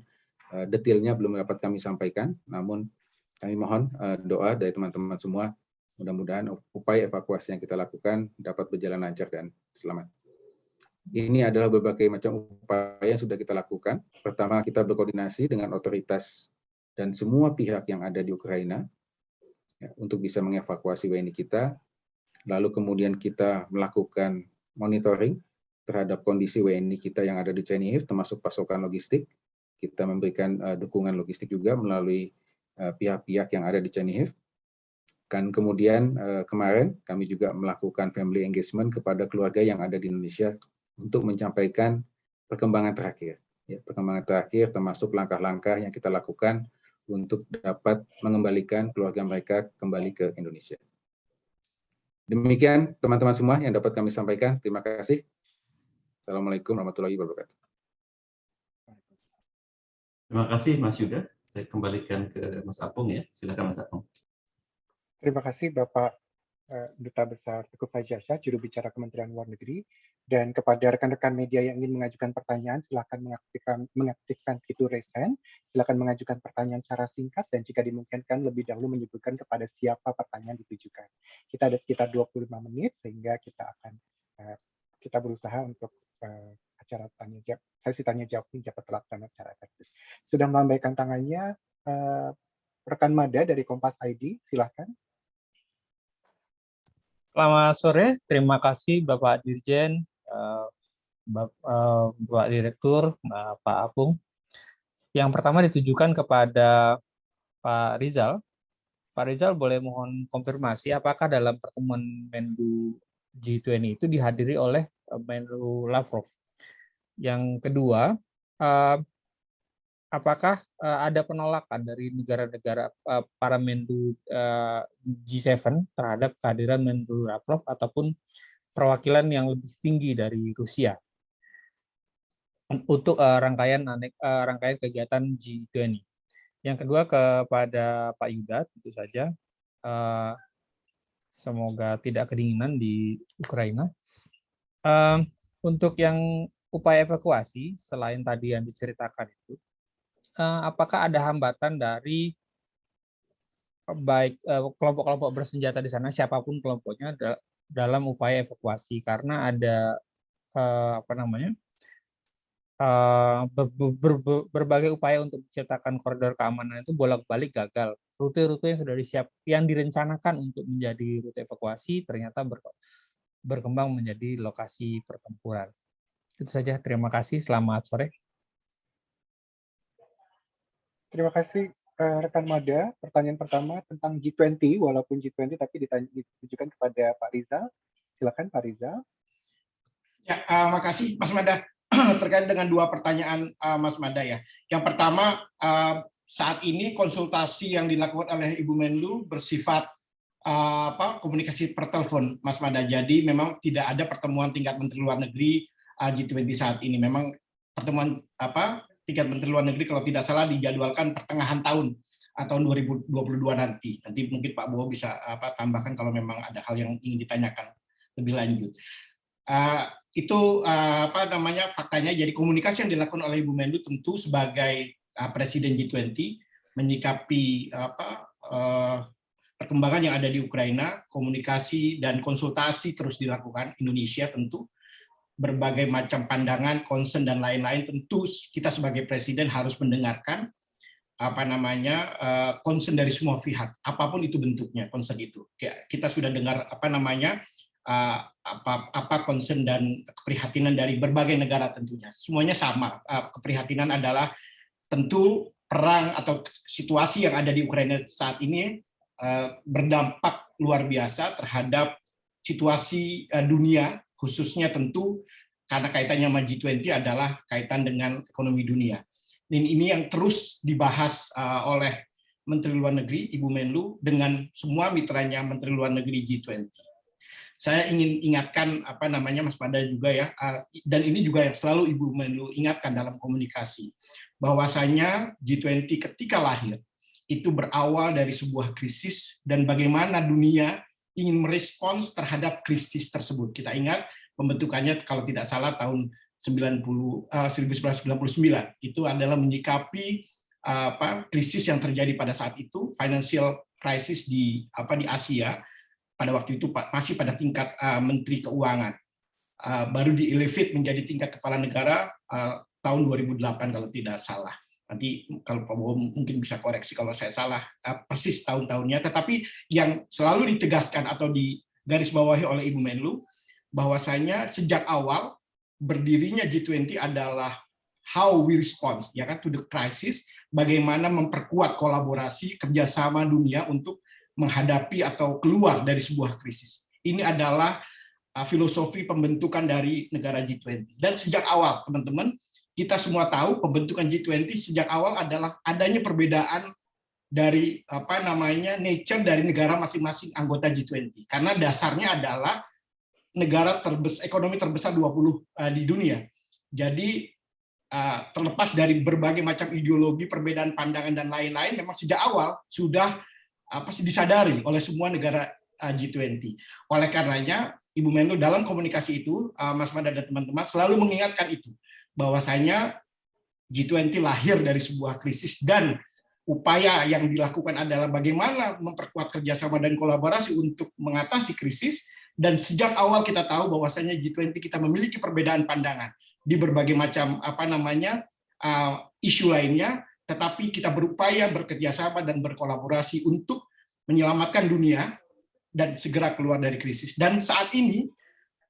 detailnya belum dapat kami sampaikan. Namun kami mohon doa dari teman-teman semua mudah-mudahan upaya evakuasi yang kita lakukan dapat berjalan lancar dan selamat. Ini adalah berbagai macam upaya yang sudah kita lakukan. Pertama, kita berkoordinasi dengan otoritas dan semua pihak yang ada di Ukraina ya, untuk bisa mengevakuasi WNI kita lalu kemudian kita melakukan monitoring terhadap kondisi WNI kita yang ada di Chernihiv, termasuk pasokan logistik. Kita memberikan uh, dukungan logistik juga melalui eh, pihak-pihak uh, yang ada di Chernihiv. Dan kemudian uh, kemarin kami juga melakukan family engagement kepada keluarga yang ada di Indonesia untuk menyampaikan perkembangan terakhir. Ya, perkembangan terakhir termasuk langkah-langkah yang kita lakukan untuk dapat mengembalikan keluarga mereka kembali ke Indonesia. Demikian teman-teman semua yang dapat kami sampaikan. Terima kasih. Assalamualaikum warahmatullahi wabarakatuh. Terima kasih Mas Yuda. Saya kembalikan ke Mas Apung ya. Silakan Mas Apung. Terima kasih Bapak Duta Besar Teguh Fajasa, juru bicara Kementerian Luar Negeri, dan kepada rekan-rekan media yang ingin mengajukan pertanyaan, silakan mengaktifkan, mengaktifkan fitur resen, silakan mengajukan pertanyaan secara singkat, dan jika dimungkinkan lebih dahulu menyebutkan kepada siapa pertanyaan ditujukan. Kita ada sekitar 25 menit, sehingga kita akan uh, kita berusaha untuk uh, acara tanya jawab, sesi tanya jawab ini dapat terlaksana secara efektif. Sudah melambaikan tangannya, uh, rekan Mada dari Kompas ID, silakan. Selamat sore, terima kasih Bapak Dirjen, eh, eh, Bapak Direktur, Pak Apung. Yang pertama ditujukan kepada Pak Rizal. Pak Rizal boleh mohon konfirmasi apakah dalam pertemuan Menlu G20 itu dihadiri oleh eh, Menlu Lavrov. Yang kedua, apakah uh, ada penolakan dari negara-negara uh, para Menlu uh, G7 terhadap kehadiran Menlu Lavrov ataupun perwakilan yang lebih tinggi dari Rusia untuk uh, rangkaian uh, rangkaian kegiatan G20. Yang kedua kepada Pak Yuda tentu saja uh, semoga tidak kedinginan di Ukraina. Uh, untuk yang upaya evakuasi selain tadi yang diceritakan itu Eh, apakah ada hambatan dari baik eh, kelompok-kelompok bersenjata di sana siapa pun kelompoknya dalam upaya evakuasi? Karena ada eh, apa namanya berbagai upaya untuk menciptakan koridor keamanan itu bolak-balik gagal. Rute-rute yang sudah disiap yang direncanakan untuk menjadi rute evakuasi ternyata berkembang menjadi lokasi pertempuran. Itu saja. Terima kasih. Selamat sore Terima kasih uh, rekan Mada. Pertanyaan pertama tentang G20, walaupun G20 tapi ditujukan kepada Pak Rizal. Silakan Pak Rizal. Ya, uh, makasih Mas Mada. [clears throat] Terkait dengan dua pertanyaan uh, Mas Mada ya. Yang pertama, uh, saat ini konsultasi yang dilakukan oleh Ibu Menlu bersifat uh, apa komunikasi per telepon, Mas Mada. Jadi memang tidak ada pertemuan tingkat Menteri Luar Negeri uh, G20 saat ini. Memang pertemuan apa tingkat Menteri Luar Negeri kalau tidak salah dijadwalkan pertengahan tahun atau 2022 nanti. Nanti mungkin Pak Bowo bisa apa tambahkan kalau memang ada hal yang ingin ditanyakan lebih lanjut. Uh, itu uh, apa namanya faktanya jadi komunikasi yang dilakukan oleh Ibu Menlu tentu sebagai uh, Presiden G20 menyikapi apa uh, perkembangan yang ada di Ukraina, komunikasi dan konsultasi terus dilakukan Indonesia tentu berbagai macam pandangan, concern dan lain-lain, tentu kita sebagai presiden harus mendengarkan apa namanya uh, concern dari semua pihak, apa pun itu bentuknya concern itu. Kita sudah dengar apa namanya uh, apa apa concern dan keprihatinan dari berbagai negara tentunya. Semuanya sama. Uh, keprihatinan adalah tentu perang atau situasi yang ada di Ukraina saat ini berdampak luar biasa terhadap situasi dunia khususnya tentu karena kaitannya sama G20 adalah kaitan dengan ekonomi dunia. Dan ini yang terus dibahas uh, oleh Menteri Luar Negeri, Ibu Menlu, dengan semua mitranya Menteri Luar Negeri G20. Saya ingin ingatkan apa namanya Mas Pada juga ya, uh, dan ini juga yang selalu Ibu Menlu ingatkan dalam komunikasi, bahwasanya G20 ketika lahir itu berawal dari sebuah krisis dan bagaimana dunia ingin merespons terhadap krisis tersebut. Kita ingat pembentukannya kalau tidak salah tahun 90 uh, 1999 itu adalah menyikapi uh, apa krisis yang terjadi pada saat itu financial crisis di apa di Asia pada waktu itu masih pada tingkat uh, menteri keuangan. Uh, baru di elevate menjadi tingkat kepala negara uh, tahun 2008 kalau tidak salah nanti kalau Pak Bowo mungkin bisa koreksi kalau saya salah persis tahun-tahunnya, tetapi yang selalu ditegaskan atau digarisbawahi oleh Ibu Menlu bahwasanya sejak awal berdirinya G20 adalah how we respond ya kan to the crisis, bagaimana memperkuat kolaborasi kerjasama dunia untuk menghadapi atau keluar dari sebuah krisis. Ini adalah filosofi pembentukan dari negara G20. Dan sejak awal, teman-teman, kita semua tahu pembentukan G20 sejak awal adalah adanya perbedaan dari apa namanya nature dari negara masing-masing anggota G20 karena dasarnya adalah negara terbesar ekonomi terbesar 20 uh, eh, di dunia. Jadi uh, terlepas dari berbagai macam ideologi, perbedaan pandangan dan lain-lain memang sejak awal sudah apa sih disadari oleh semua negara uh, eh, G20. Oleh karenanya Ibu Menlu dalam komunikasi itu Mas Mada dan teman-teman selalu mengingatkan itu bahwasanya G20 lahir dari sebuah krisis dan upaya yang dilakukan adalah bagaimana memperkuat kerjasama dan kolaborasi untuk mengatasi krisis. Dan sejak awal kita tahu bahwasanya G20 kita memiliki perbedaan pandangan di berbagai macam apa namanya uh, isu lainnya. Tetapi kita berupaya bekerjasama dan berkolaborasi untuk menyelamatkan dunia dan segera keluar dari krisis. Dan saat ini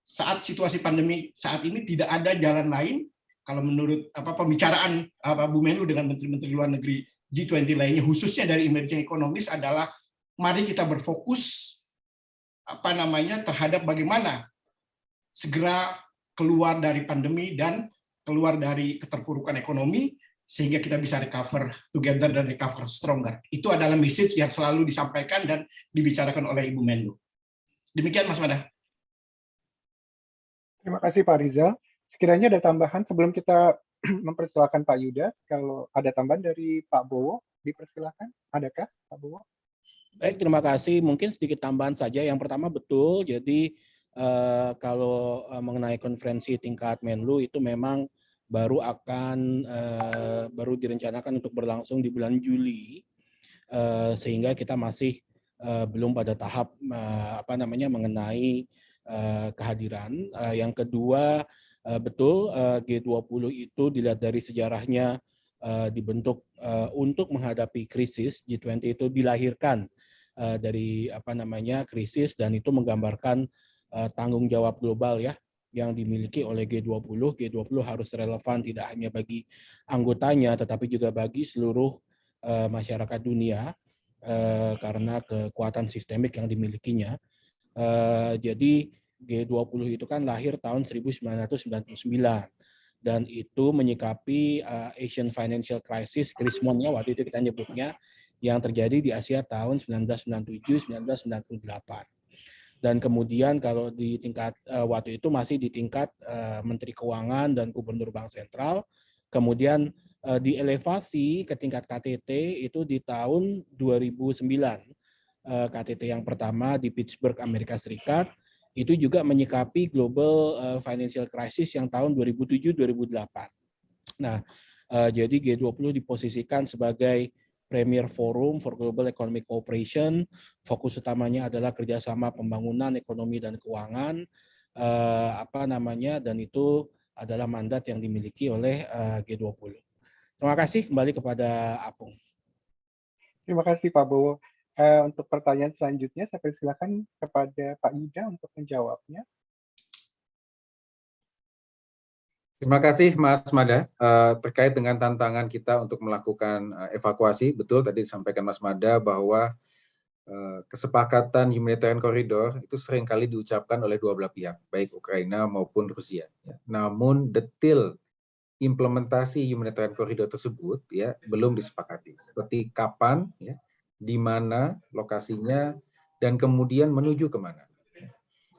saat situasi pandemi saat ini tidak ada jalan lain kalau menurut apa pembicaraan apa Bu Menlu dengan menteri-menteri luar negeri G20 lainnya khususnya dari emerging economies adalah mari kita berfokus apa namanya terhadap bagaimana segera keluar dari pandemi dan keluar dari keterpurukan ekonomi sehingga kita bisa recover together dan recover stronger. Itu adalah message yang selalu disampaikan dan dibicarakan oleh Ibu Menlu. Demikian Mas Mada. Terima kasih Pak Rizal. Sekiranya ada tambahan sebelum kita [clears throat] mempersilahkan Pak Yuda, kalau ada tambahan dari Pak Bowo, dipersilakan. Adakah Pak Bowo? Baik, terima kasih. Mungkin sedikit tambahan saja. Yang pertama betul, jadi eh, kalau eh, mengenai konferensi tingkat Menlu itu memang baru akan uh, baru direncanakan untuk berlangsung di bulan Juli uh, sehingga kita masih uh, belum pada tahap uh, apa namanya mengenai uh, kehadiran. Uh, yang kedua uh, betul uh, G20 itu dilihat dari sejarahnya uh, dibentuk untuk menghadapi krisis G20 itu dilahirkan dari apa namanya krisis dan itu menggambarkan tanggung jawab global ya yang dimiliki oleh G20. G20 harus relevan tidak hanya bagi anggotanya, tetapi juga bagi seluruh uh, masyarakat dunia karena kekuatan sistemik yang dimilikinya. Jadi G20 itu kan lahir tahun 1999 dan itu menyikapi uh, Asian Financial Crisis, krismonnya waktu itu kita nyebutnya, yang terjadi di Asia tahun 1997-1998 dan kemudian kalau di tingkat uh, waktu itu masih di tingkat uh, Menteri Keuangan dan Gubernur Bank Sentral, kemudian uh, dielevasi ke tingkat KTT itu di tahun 2009. Uh, KTT yang pertama di Pittsburgh, Amerika Serikat, itu juga menyikapi global uh, financial crisis yang tahun 2007-2008. Nah, uh, jadi G20 diposisikan sebagai Premier Forum for Global Economic Cooperation. Fokus utamanya adalah kerjasama pembangunan ekonomi dan keuangan, eh, apa namanya, dan itu adalah mandat yang dimiliki oleh eh, G20. Terima kasih kembali kepada Apung. Terima kasih Pak Bowo. Eh, untuk pertanyaan selanjutnya, saya persilakan kepada Pak Yuda untuk menjawabnya. Terima kasih Mas Mada. Uh, terkait dengan tantangan kita untuk melakukan uh, evakuasi, betul tadi disampaikan Mas Mada bahwa uh, kesepakatan humanitarian corridor itu sering kali diucapkan oleh dua belah pihak, baik Ukraina maupun Rusia. Ya. Namun detail implementasi humanitarian corridor tersebut ya belum disepakati. Seperti kapan, ya, di mana lokasinya, dan kemudian menuju ke mana.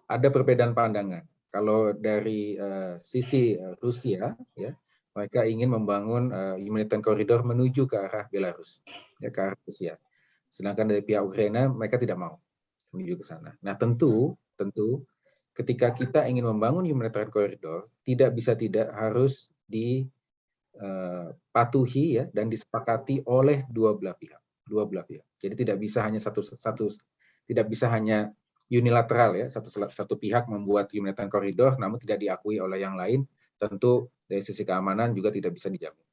Ada perbedaan pandangan kalau dari uh, sisi uh, Rusia, ya, mereka ingin membangun uh, humanitarian corridor menuju ke arah Belarus, ya, ke arah Rusia. Sedangkan dari pihak Ukraina, mereka tidak mau menuju ke sana. Nah, tentu, tentu, ketika kita ingin membangun humanitarian corridor, tidak bisa tidak harus dipatuhi uh, ya dan disepakati oleh dua belah pihak, dua belah pihak. Jadi tidak bisa hanya satu satu tidak bisa hanya unilateral ya satu satu pihak membuat humanitarian koridor namun tidak diakui oleh yang lain tentu dari sisi keamanan juga tidak bisa dijamin.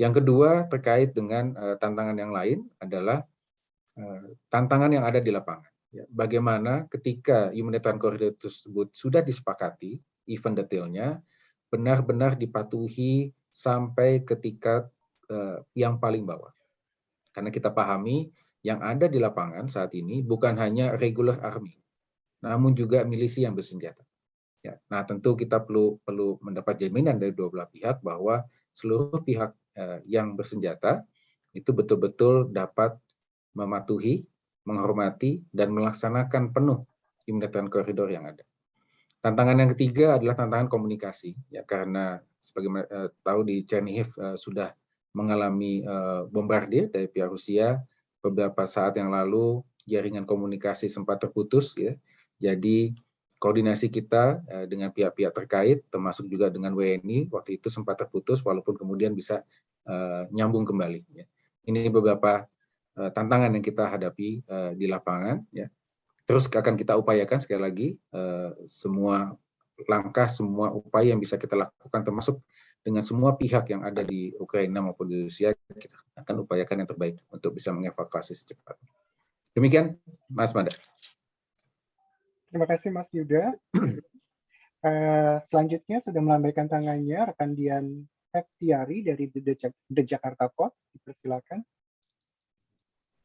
Yang kedua terkait dengan uh, tantangan yang lain adalah uh, tantangan yang ada di lapangan. Ya, bagaimana ketika humanitarian koridor tersebut sudah disepakati, event detailnya benar-benar dipatuhi sampai ketika uh, yang paling bawah. Karena kita pahami yang ada di lapangan saat ini bukan hanya regular army, namun juga milisi yang bersenjata. Ya, nah tentu kita perlu perlu mendapat jaminan dari dua belah pihak bahwa seluruh pihak eh, yang bersenjata itu betul-betul dapat mematuhi, menghormati, dan melaksanakan penuh humanitarian koridor yang ada. Tantangan yang ketiga adalah tantangan komunikasi, ya karena sebagai eh, tahu di Chernihiv eh, sudah mengalami eh, bombardir dari pihak Rusia beberapa saat yang lalu jaringan komunikasi sempat terputus ya. Jadi koordinasi kita eh, dengan pihak-pihak terkait termasuk juga dengan WNI waktu itu sempat terputus walaupun kemudian bisa uh, nyambung kembali ya. Ini beberapa tantangan yang kita hadapi di lapangan ya. Terus akan kita upayakan sekali lagi semua langkah semua upaya yang bisa kita lakukan termasuk dengan semua pihak yang ada di Ukraina maupun di Rusia, kita akan upayakan yang terbaik untuk bisa mengevakuasi secepatnya. Demikian, Mas Mada. Terima kasih, Mas Yuda. uh, [clears throat] selanjutnya sudah melambaikan tangannya rekan Dian Septiari dari The, Jakarta Post. Dipersilakan.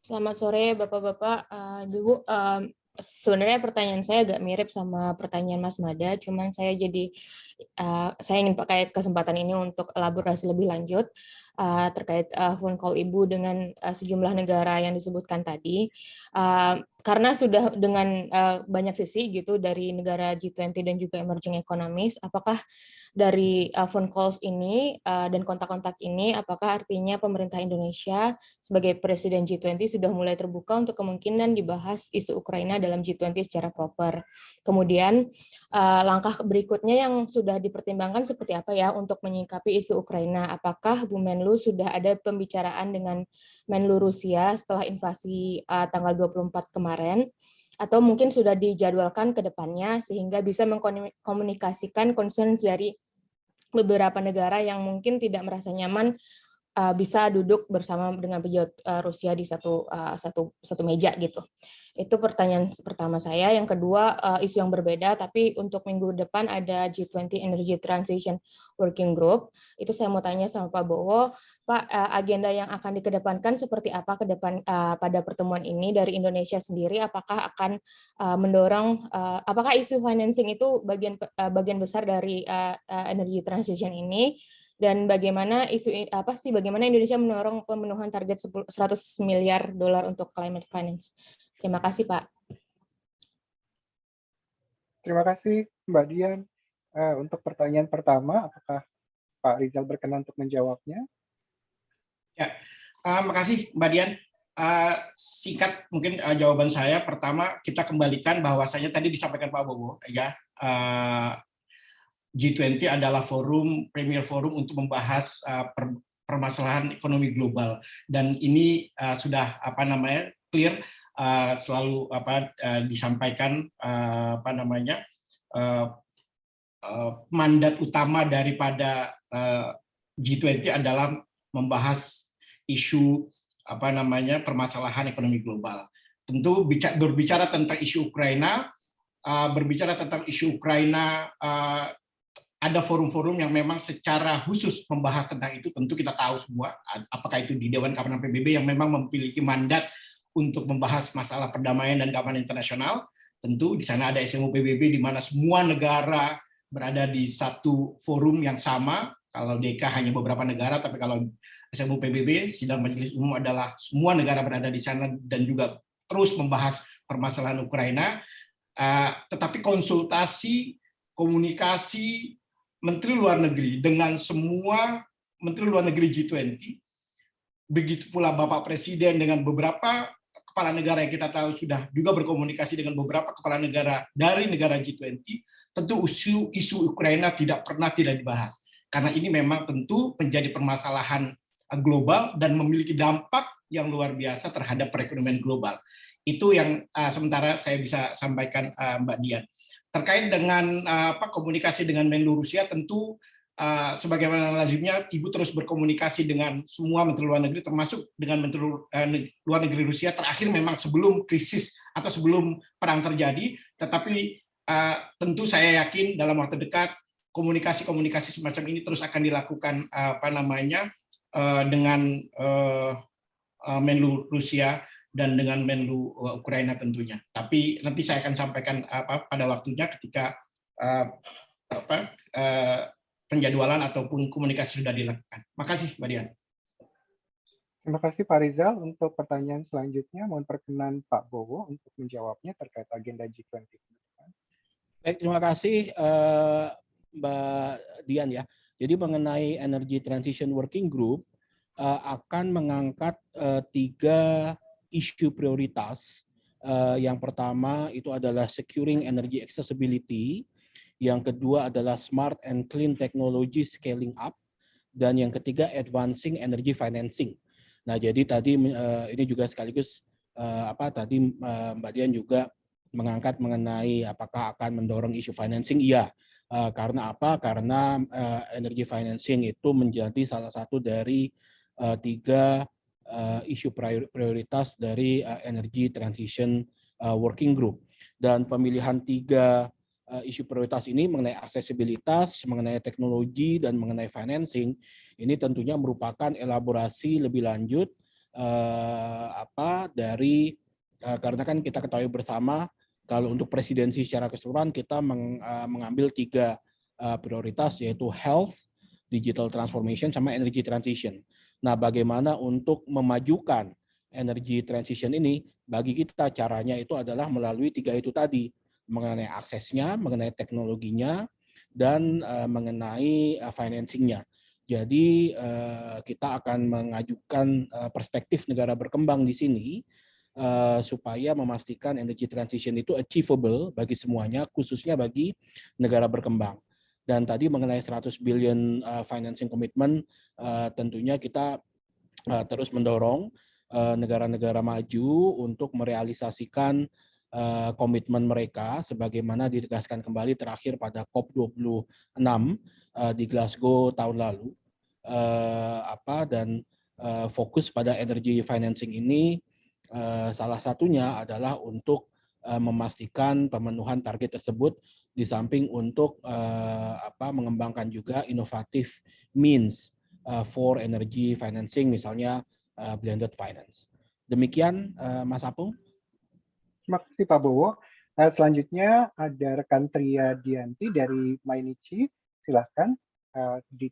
Selamat sore, Bapak-Bapak, uh, Ibu. Um, sebenarnya pertanyaan saya agak mirip sama pertanyaan Mas Mada, cuman saya jadi uh, saya ingin pakai kesempatan ini untuk elaborasi lebih lanjut. Uh, terkait uh, phone call Ibu dengan uh, sejumlah negara yang disebutkan tadi. Uh, karena sudah dengan uh, banyak sisi gitu dari negara G20 dan juga emerging economies, apakah dari uh, phone calls ini uh, dan kontak-kontak ini, apakah artinya pemerintah Indonesia sebagai presiden G20 sudah mulai terbuka untuk kemungkinan dibahas isu Ukraina dalam G20 secara proper. Kemudian uh, langkah berikutnya yang sudah dipertimbangkan seperti apa ya untuk menyikapi isu Ukraina? Apakah Bu Menlu sudah ada pembicaraan dengan Menlu Rusia setelah invasi uh, tanggal 24 kemarin? kemarin, atau mungkin sudah dijadwalkan ke depannya sehingga bisa mengkomunikasikan concern dari beberapa negara yang mungkin tidak merasa nyaman uh, bisa duduk bersama dengan pejabat uh, Rusia di satu uh, satu satu meja gitu. Itu pertanyaan pertama saya. Yang kedua isu yang berbeda, tapi untuk minggu depan ada G20 Energy Transition Working Group. Itu saya mau tanya sama Pak Bowo, Pak agenda yang akan dikedepankan seperti apa ke depan pada pertemuan ini dari Indonesia sendiri? Apakah akan mendorong, apakah isu financing itu bagian bagian besar dari energy transition ini? Dan bagaimana isu apa sih bagaimana Indonesia mendorong pemenuhan target 100 miliar dolar untuk climate finance. Terima kasih Pak. Terima kasih Mbak Dian. Uh, untuk pertanyaan pertama, apakah Pak Rizal berkenan untuk menjawabnya? Ya, uh, makasih Mbak Dian. Uh, singkat mungkin uh, jawaban saya. Pertama, kita kembalikan bahwasanya tadi disampaikan Pak Bobo, ya uh, G20 adalah forum premier forum untuk membahas uh, per, permasalahan ekonomi global dan ini uh, sudah apa namanya clear uh, selalu apa disampaikan apa namanya mandat utama daripada uh, G20 adalah membahas isu apa namanya permasalahan ekonomi global. Tentu berbicara tentang isu Ukraina, berbicara tentang isu Ukraina ada forum-forum yang memang secara khusus membahas tentang itu, tentu kita tahu semua, apakah itu di Dewan Keamanan PBB yang memang memiliki mandat untuk membahas masalah perdamaian dan keamanan internasional, tentu di sana ada SMU PBB di mana semua negara berada di satu forum yang sama, kalau DK hanya beberapa negara, tapi kalau SMU PBB, Sidang Majelis Umum adalah semua negara berada di sana dan juga terus membahas permasalahan Ukraina, uh, tetapi konsultasi, komunikasi, Menteri Luar Negeri dengan semua Menteri Luar Negeri G20, begitu pula Bapak Presiden dengan beberapa kepala negara yang kita tahu sudah juga berkomunikasi dengan beberapa kepala negara dari negara G20, tentu isu isu Ukraina tidak pernah tidak dibahas. Karena ini memang tentu menjadi permasalahan global dan memiliki dampak yang luar biasa terhadap perekonomian global. Itu yang uh, sementara saya bisa sampaikan uh, Mbak Dian. Terkait dengan uh, apa komunikasi dengan Menlu Rusia tentu uh, sebagaimana lazimnya Ibu terus berkomunikasi dengan semua menteri luar negeri termasuk dengan menteri uh, luar negeri Rusia terakhir memang sebelum krisis atau sebelum perang terjadi. Tetapi tentu saya yakin dalam waktu dekat komunikasi-komunikasi semacam ini terus akan dilakukan apa namanya dengan Menlu Rusia dan dengan Menlu uh, Ukraina tentunya. Tapi nanti saya akan sampaikan apa pada waktunya ketika uh, apa, uh, penjadwalan ataupun komunikasi sudah dilakukan. Makasih, Mbak Dian. Terima kasih Pak Rizal. Untuk pertanyaan selanjutnya, mohon perkenan Pak Bowo untuk menjawabnya terkait agenda G20. Baik, terima kasih uh, Mbak Dian ya. Jadi mengenai Energy Transition Working Group uh, akan mengangkat uh, tiga isu prioritas. Uh, yang pertama itu adalah securing energy accessibility, yang kedua adalah smart and clean technology scaling up, dan yang ketiga advancing energy financing. Nah, jadi tadi uh, ini juga sekaligus uh, apa tadi uh, Mbak Dian juga mengangkat mengenai apakah akan mendorong isu financing. Iya, uh, karena apa? Karena uh, energy financing itu menjadi salah satu dari uh, tiga uh, isu prioritas dari uh, Energy Transition uh, Working Group. Dan pemilihan tiga uh, isu prioritas ini mengenai aksesibilitas, mengenai teknologi, dan mengenai financing, ini tentunya merupakan elaborasi lebih lanjut uh, apa dari uh, karena kan kita ketahui bersama kalau untuk presidensi secara keseluruhan kita meng, uh, mengambil tiga uh, prioritas yaitu health, digital transformation sama energy transition. Nah, bagaimana untuk memajukan energy transition ini? Bagi kita caranya itu adalah melalui tiga itu tadi, mengenai aksesnya, mengenai teknologinya, dan uh, mengenai uh, financingnya. Jadi uh, kita akan mengajukan uh, perspektif negara berkembang di sini uh, supaya memastikan energy transition itu achievable bagi semuanya, khususnya bagi negara berkembang. Dan tadi mengenai 100 billion uh, financing commitment, uh, tentunya kita uh, terus mendorong negara-negara uh, maju untuk merealisasikan uh, komitmen mereka sebagaimana ditegaskan kembali terakhir pada COP26 uh, di Glasgow tahun lalu. Uh, apa dan uh, fokus pada energy financing ini uh, salah satunya adalah untuk memastikan pemenuhan target tersebut di samping untuk uh, apa mengembangkan juga inovatif means uh, for energy financing misalnya uh, blended finance. Demikian uh, Mas Apung. Terima kasih Pak Bowo. Uh, selanjutnya ada rekan Tria Dianti dari Mainichi. Silahkan uh, di,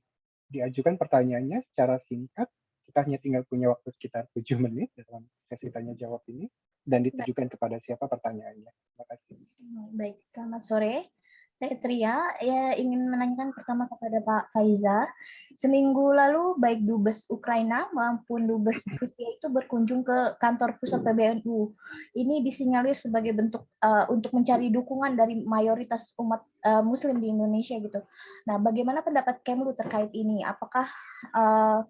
diajukan pertanyaannya secara singkat. Kita hanya tinggal punya waktu sekitar tujuh menit dalam sesi tanya jawab ini dan ditujukan kepada siapa pertanyaannya. Terima kasih. Baik, selamat sore. Saya Tria, ya ingin menanyakan pertama kepada Pak Faiza. Seminggu lalu baik Dubes Ukraina maupun Dubes [clears throat] Rusia itu berkunjung ke kantor pusat PBNU. Ini disinyalir sebagai bentuk uh, untuk mencari dukungan dari mayoritas umat uh, Muslim di Indonesia gitu. Nah, bagaimana pendapat Kemlu terkait ini? Apakah uh,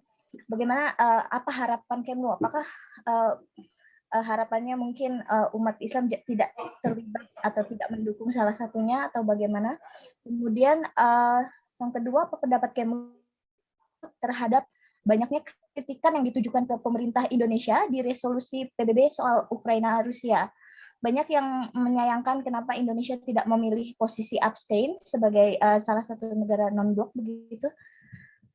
bagaimana uh, apa harapan Kemlu? Apakah uh, uh, harapannya mungkin uh, umat Islam tidak terlibat atau tidak mendukung salah satunya atau bagaimana. Kemudian uh, yang kedua apa pendapat Kemlu terhadap banyaknya kritikan yang ditujukan ke pemerintah Indonesia di resolusi PBB soal Ukraina Rusia. Banyak yang menyayangkan kenapa Indonesia tidak memilih posisi abstain sebagai uh, salah satu negara non-blok begitu.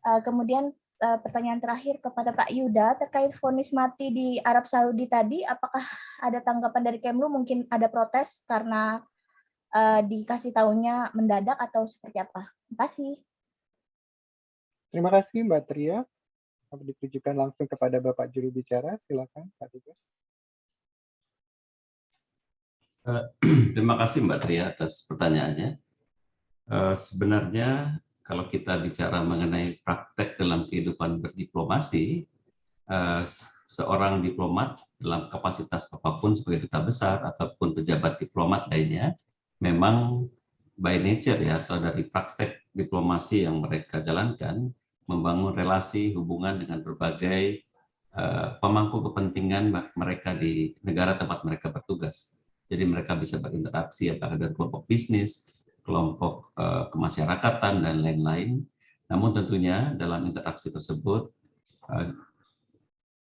Uh, kemudian pertanyaan terakhir kepada Pak Yuda terkait vonis mati di Arab Saudi tadi, apakah ada tanggapan dari Kemlu mungkin ada protes karena uh, dikasih tahunya mendadak atau seperti apa? Terima kasih. Terima kasih Mbak Tria. Ditujukan langsung kepada Bapak juru bicara, silakan Pak Tiga. Uh, [clears throat] terima kasih Mbak Tria atas pertanyaannya. Uh, sebenarnya kalau kita bicara mengenai praktek dalam kehidupan berdiplomasi, eh, seorang diplomat dalam kapasitas apa pun sebagai duta besar ataupun pejabat diplomat lainnya, memang by nature ya atau dari praktek diplomasi yang mereka jalankan, membangun relasi hubungan dengan berbagai uh, pemangku kepentingan mereka di negara tempat mereka bertugas. Jadi mereka bisa berinteraksi apakah dengan kelompok bisnis, kelompok uh, kemasyarakatan, dan lain-lain. Namun tentunya dalam interaksi tersebut uh,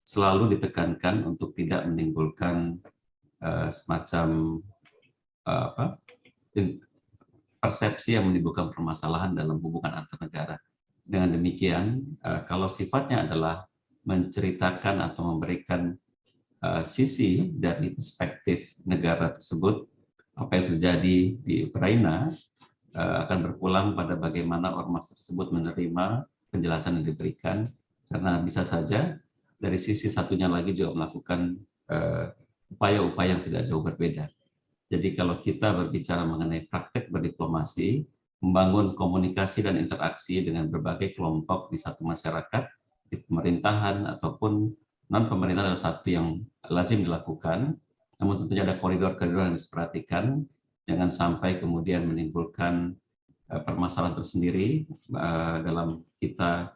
selalu ditekankan untuk tidak menimbulkan uh, semacam apa, persepsi yang menimbulkan permasalahan dalam hubungan antar negara. Dengan demikian, kalau sifatnya adalah menceritakan atau memberikan sisi dari perspektif negara tersebut, apa yang terjadi di Ukraina, Eh, akan berpulang pada bagaimana ormas tersebut menerima penjelasan yang diberikan. Karena bisa saja dari sisi satunya lagi juga melakukan eh, upaya-upaya yang tidak jauh berbeda. Jadi kalau kita berbicara mengenai praktek berdiplomasi, membangun komunikasi dan interaksi dengan berbagai kelompok di satu masyarakat, di pemerintahan ataupun non pemerintah adalah satu yang lazim dilakukan, namun tentunya ada koridor-koridor yang diperhatikan jangan sampai kemudian menimbulkan uh, permasalahan tersendiri uh, dalam kita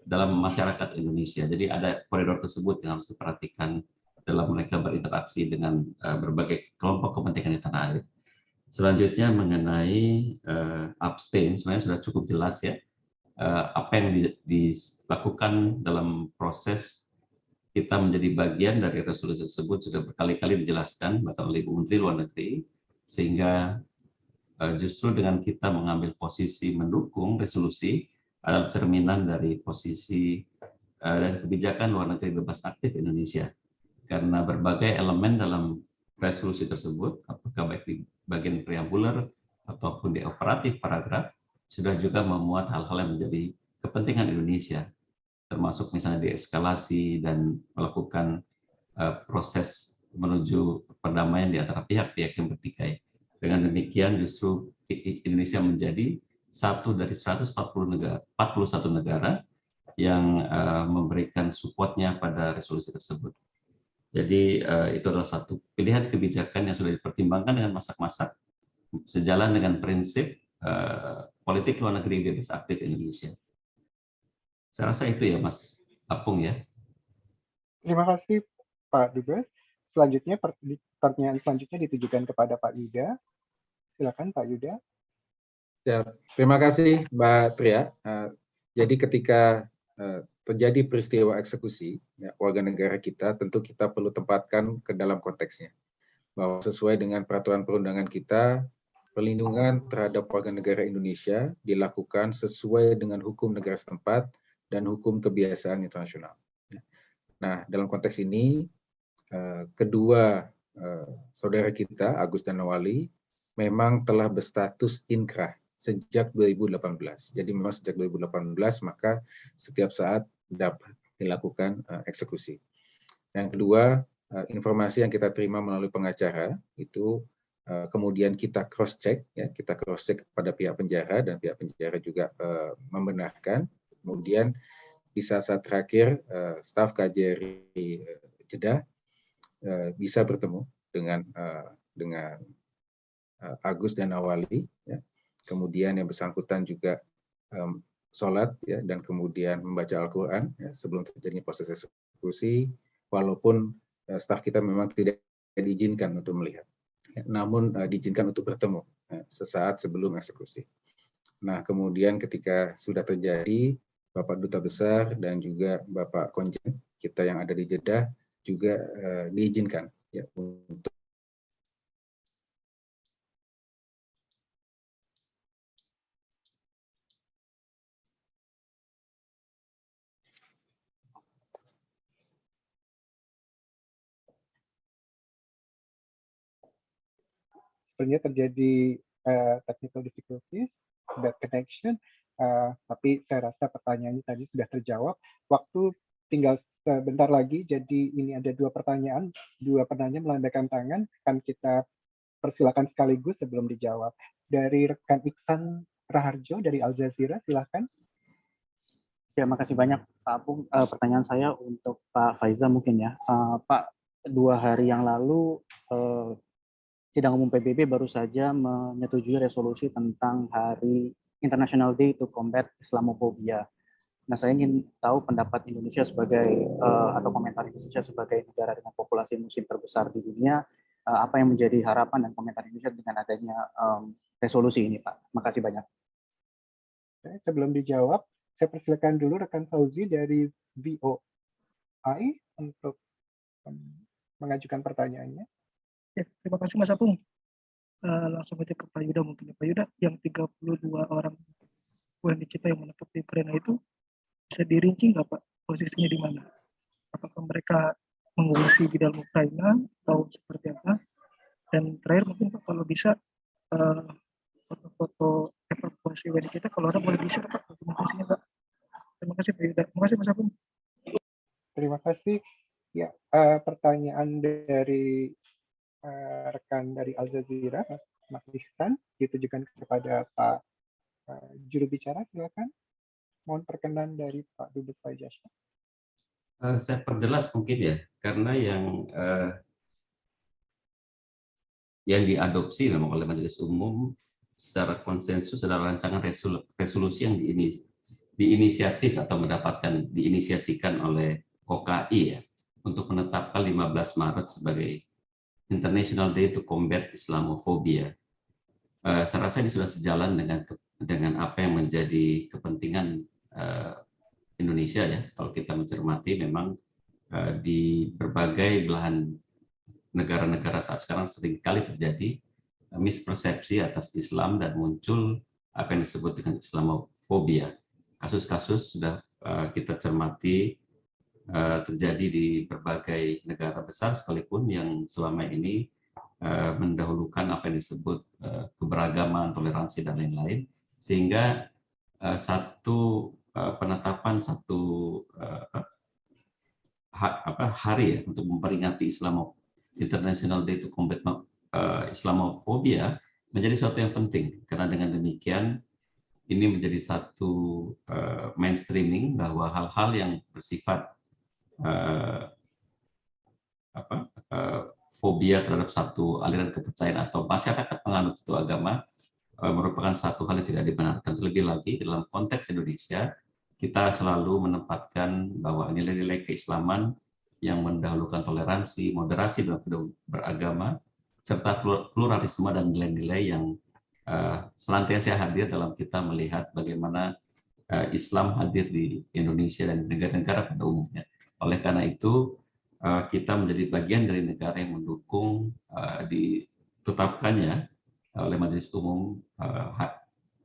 dalam masyarakat Indonesia. Jadi ada koridor tersebut yang harus diperhatikan dalam mereka berinteraksi dengan uh, berbagai kelompok kepentingan di tanah air. Selanjutnya mengenai abstain, sebenarnya sudah cukup jelas ya apa yang di, dilakukan dalam proses kita menjadi bagian dari resolusi tersebut sudah berkali-kali dijelaskan bahkan oleh Ibu Menteri Luar Negeri sehingga eh, justru dengan kita mengambil posisi mendukung resolusi adalah cerminan dari posisi eh, dan kebijakan luar negeri bebas aktif Indonesia. Karena berbagai elemen dalam resolusi tersebut, apakah baik di bagian preambuler ataupun di operatif paragraf, sudah juga memuat hal-hal yang menjadi kepentingan Indonesia, termasuk misalnya deeskalasi dan melakukan uh, proses menuju perdamaian di antara pihak-pihak yang bertikai. Dengan demikian justru Indonesia menjadi satu dari 140 negara, 41 negara yang uh, memberikan supportnya pada resolusi tersebut. Jadi uh, itu adalah satu pilihan kebijakan yang sudah dipertimbangkan dengan masak-masak sejalan dengan prinsip uh, politik luar negeri bebas aktif Indonesia. Saya rasa itu ya Mas Apung ya. Terima kasih Pak Dubes. Selanjutnya pertanyaan selanjutnya ditujukan kepada Pak Yuda. Silakan Pak Yuda. Ya, terima kasih Mbak Tria. Uh, jadi ketika uh, terjadi peristiwa eksekusi ya, warga negara kita, tentu kita perlu tempatkan ke dalam konteksnya. Bahwa sesuai dengan peraturan perundangan kita, perlindungan terhadap warga negara Indonesia dilakukan sesuai dengan hukum negara setempat dan hukum kebiasaan internasional. Nah, dalam konteks ini, eh, kedua eh, saudara kita, Agus dan Nawali, memang telah berstatus inkrah sejak 2018. Jadi memang sejak 2018 maka setiap saat dapat dilakukan eh, eksekusi. Yang kedua, informasi yang kita terima melalui pengacara itu kemudian kita cross check ya kita cross check kepada pihak penjara dan pihak penjara juga membenarkan kemudian di saat-saat terakhir staf KJRI Jeddah uh, bisa bertemu dengan uh, dengan uh, Agus dan Awali ya. kemudian yang bersangkutan juga um, sholat ya dan kemudian membaca Al-Quran ya, sebelum terjadi proses eksekusi walaupun uh, staf kita memang tidak diizinkan untuk melihat ya, namun uh, diizinkan untuk bertemu ya, sesaat sebelum eksekusi. Nah kemudian ketika sudah terjadi Bapak Duta Besar dan juga Bapak Konjen kita yang ada di Jeddah juga uh, diizinkan ya untuk sebenarnya terjadi uh, technical difficulties, bad connection. Uh, tapi saya rasa pertanyaannya tadi sudah terjawab. Waktu tinggal sebentar lagi, jadi ini ada dua pertanyaan. Dua penanya melambaikan tangan, akan kita persilakan sekaligus sebelum dijawab. Dari rekan Iksan Raharjo dari Al Jazeera, silakan. Ya, makasih banyak Pak Apung. Uh, pertanyaan saya untuk Pak Faiza mungkin ya. Uh, Pak, dua hari yang lalu uh, sidang umum PBB baru saja menyetujui resolusi tentang hari International Day to Combat Islamophobia. Nah, saya ingin tahu pendapat Indonesia sebagai uh, atau komentar Indonesia sebagai negara dengan populasi muslim terbesar di dunia, uh, apa yang menjadi harapan dan komentar Indonesia dengan adanya um, resolusi ini, Pak. Makasih banyak. Oke, sebelum dijawab, saya persilakan dulu rekan Fauzi dari VOI untuk mengajukan pertanyaannya. Ya, terima kasih Mas Apung uh, langsung aja ke Pak Yuda mungkin ya. Pak Yuda yang 32 orang WNI kita yang menetap di Ukraina itu bisa dirinci nggak Pak posisinya di mana? Apakah mereka mengungsi di dalam Ukraina atau seperti apa? Dan terakhir mungkin Pak kalau bisa eh, foto-foto evakuasi WNI kita kalau ada boleh bisa Pak dokumentasinya Pak. Terima kasih Pak Yuda. Terima kasih Mas Apung. Terima kasih. Ya, uh, pertanyaan dari uh, rekan dari Al Jazeera, Mas Ihsan, ditujukan kepada Pak uh, juru bicara, silakan. Mohon perkenan dari Pak Dubes Fajasha. Uh, saya perjelas mungkin ya, karena yang uh, yang diadopsi memang oleh Majelis Umum secara konsensus adalah rancangan resolusi yang diinis, diinisiatif atau mendapatkan diinisiasikan oleh OKI ya untuk menetapkan 15 Maret sebagai International Day to Combat Islamophobia. Uh, saya rasa ini sudah sejalan dengan dengan apa yang menjadi kepentingan uh, Indonesia ya. Kalau kita mencermati memang uh, di berbagai belahan negara-negara saat sekarang sering kali terjadi uh, mispersepsi atas Islam dan muncul apa yang disebut dengan Islamophobia. Kasus-kasus sudah kita cermati Eh, terjadi di berbagai negara besar sekalipun yang selama ini eh, mendahulukan apa yang disebut eh, keberagaman, toleransi, dan lain-lain. Sehingga satu penetapan satu ha, apa, hari ya untuk memperingati Islam International Day to Combat uh, Islamophobia menjadi sesuatu yang penting. Karena dengan demikian ini menjadi satu uh, mainstreaming bahwa hal-hal yang bersifat apa, fobia terhadap satu aliran kepercayaan atau masyarakat penganut itu agama merupakan satu hal yang tidak dibenarkan. Terlebih lagi dalam konteks Indonesia, kita selalu menempatkan bahwa nilai-nilai keislaman yang mendahulukan toleransi, moderasi dalam beragama, serta pluralisme dan nilai-nilai yang uh, senantiasa hadir dalam kita melihat bagaimana uh, Islam hadir di Indonesia dan negara-negara pada umumnya. Oleh karena itu, uh, kita menjadi bagian dari negara yang mendukung uh, ditetapkannya oleh Majelis Umum uh,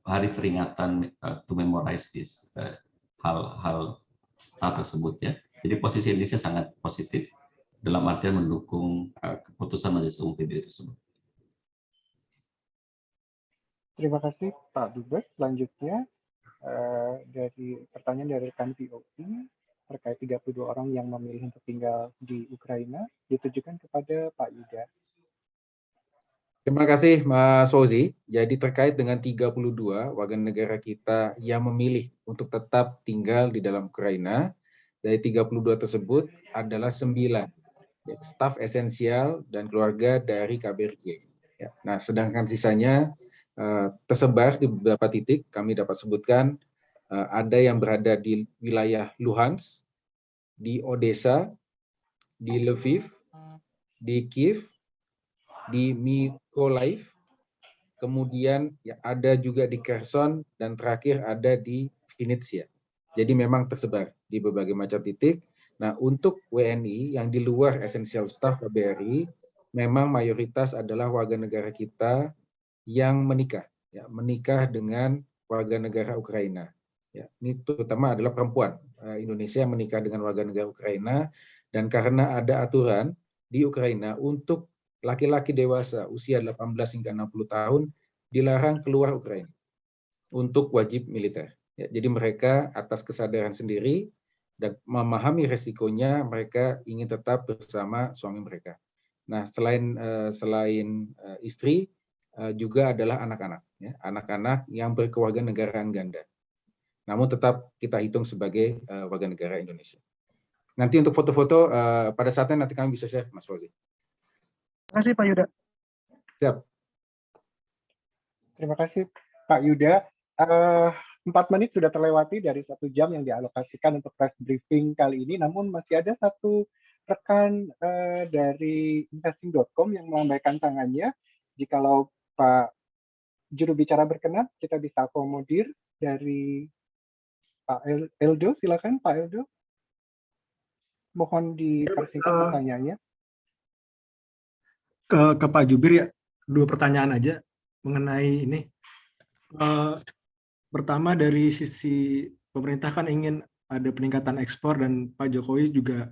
hari peringatan uh, to memorize this hal-hal uh, tersebut ya. Jadi posisi Indonesia sangat positif dalam artian mendukung uh, keputusan Majelis Umum PBB tersebut. Terima kasih Pak Dubes. Selanjutnya uh, dari pertanyaan dari rekan POI terkait 32 orang yang memilih untuk tinggal di Ukraina ditujukan kepada Pak Yuda. Terima kasih Mas Fauzi. Jadi terkait dengan 32 warga negara kita yang memilih untuk tetap tinggal di dalam Ukraina, dari 32 tersebut adalah 9 ya, staf esensial dan keluarga dari KBRG. Ya. Nah, sedangkan sisanya uh, tersebar di beberapa titik, kami dapat sebutkan uh, ada yang berada di wilayah Luhansk, di Odessa, di Lviv, di Kiev, di Mykolaiv, kemudian ya, ada juga di Kherson, dan terakhir ada di Vinnytsia. Jadi memang tersebar di berbagai macam titik. Nah, untuk WNI yang di luar esensial staff KBRI, memang mayoritas adalah warga negara kita yang menikah, ya, menikah dengan warga negara Ukraina. Ya, ini terutama adalah perempuan eh, Indonesia yang menikah dengan warga negara Ukraina, dan karena ada aturan di Ukraina untuk laki-laki dewasa usia 18 hingga 60 tahun dilarang keluar Ukraina untuk wajib militer. Ya, jadi mereka atas kesadaran sendiri dan memahami resikonya mereka ingin tetap bersama suami mereka. Nah, selain uh, selain uh, istri uh, juga adalah anak-anak, ya, anak-anak yang berkewarganegaraan ganda. Namun tetap kita hitung sebagai warga negara Indonesia. Nanti untuk foto-foto pada saatnya nanti kami bisa share, Mas Fauzi. Terima kasih Pak Yuda. Siap. Terima kasih Pak Yuda. Uh, Empat menit sudah terlewati dari satu jam yang dialokasikan untuk press briefing kali ini, namun masih ada satu rekan uh, dari investing.com yang melambaikan tangannya. Jikalau Pak juru bicara berkenan, kita bisa akomodir dari Pak Eldo, silakan Pak Eldo. Mohon dipersingkat uh, pertanyaannya. Ke, ke Pak Jubir ya, dua pertanyaan aja mengenai ini. Uh, pertama dari sisi pemerintah kan ingin ada peningkatan ekspor dan Pak Jokowi juga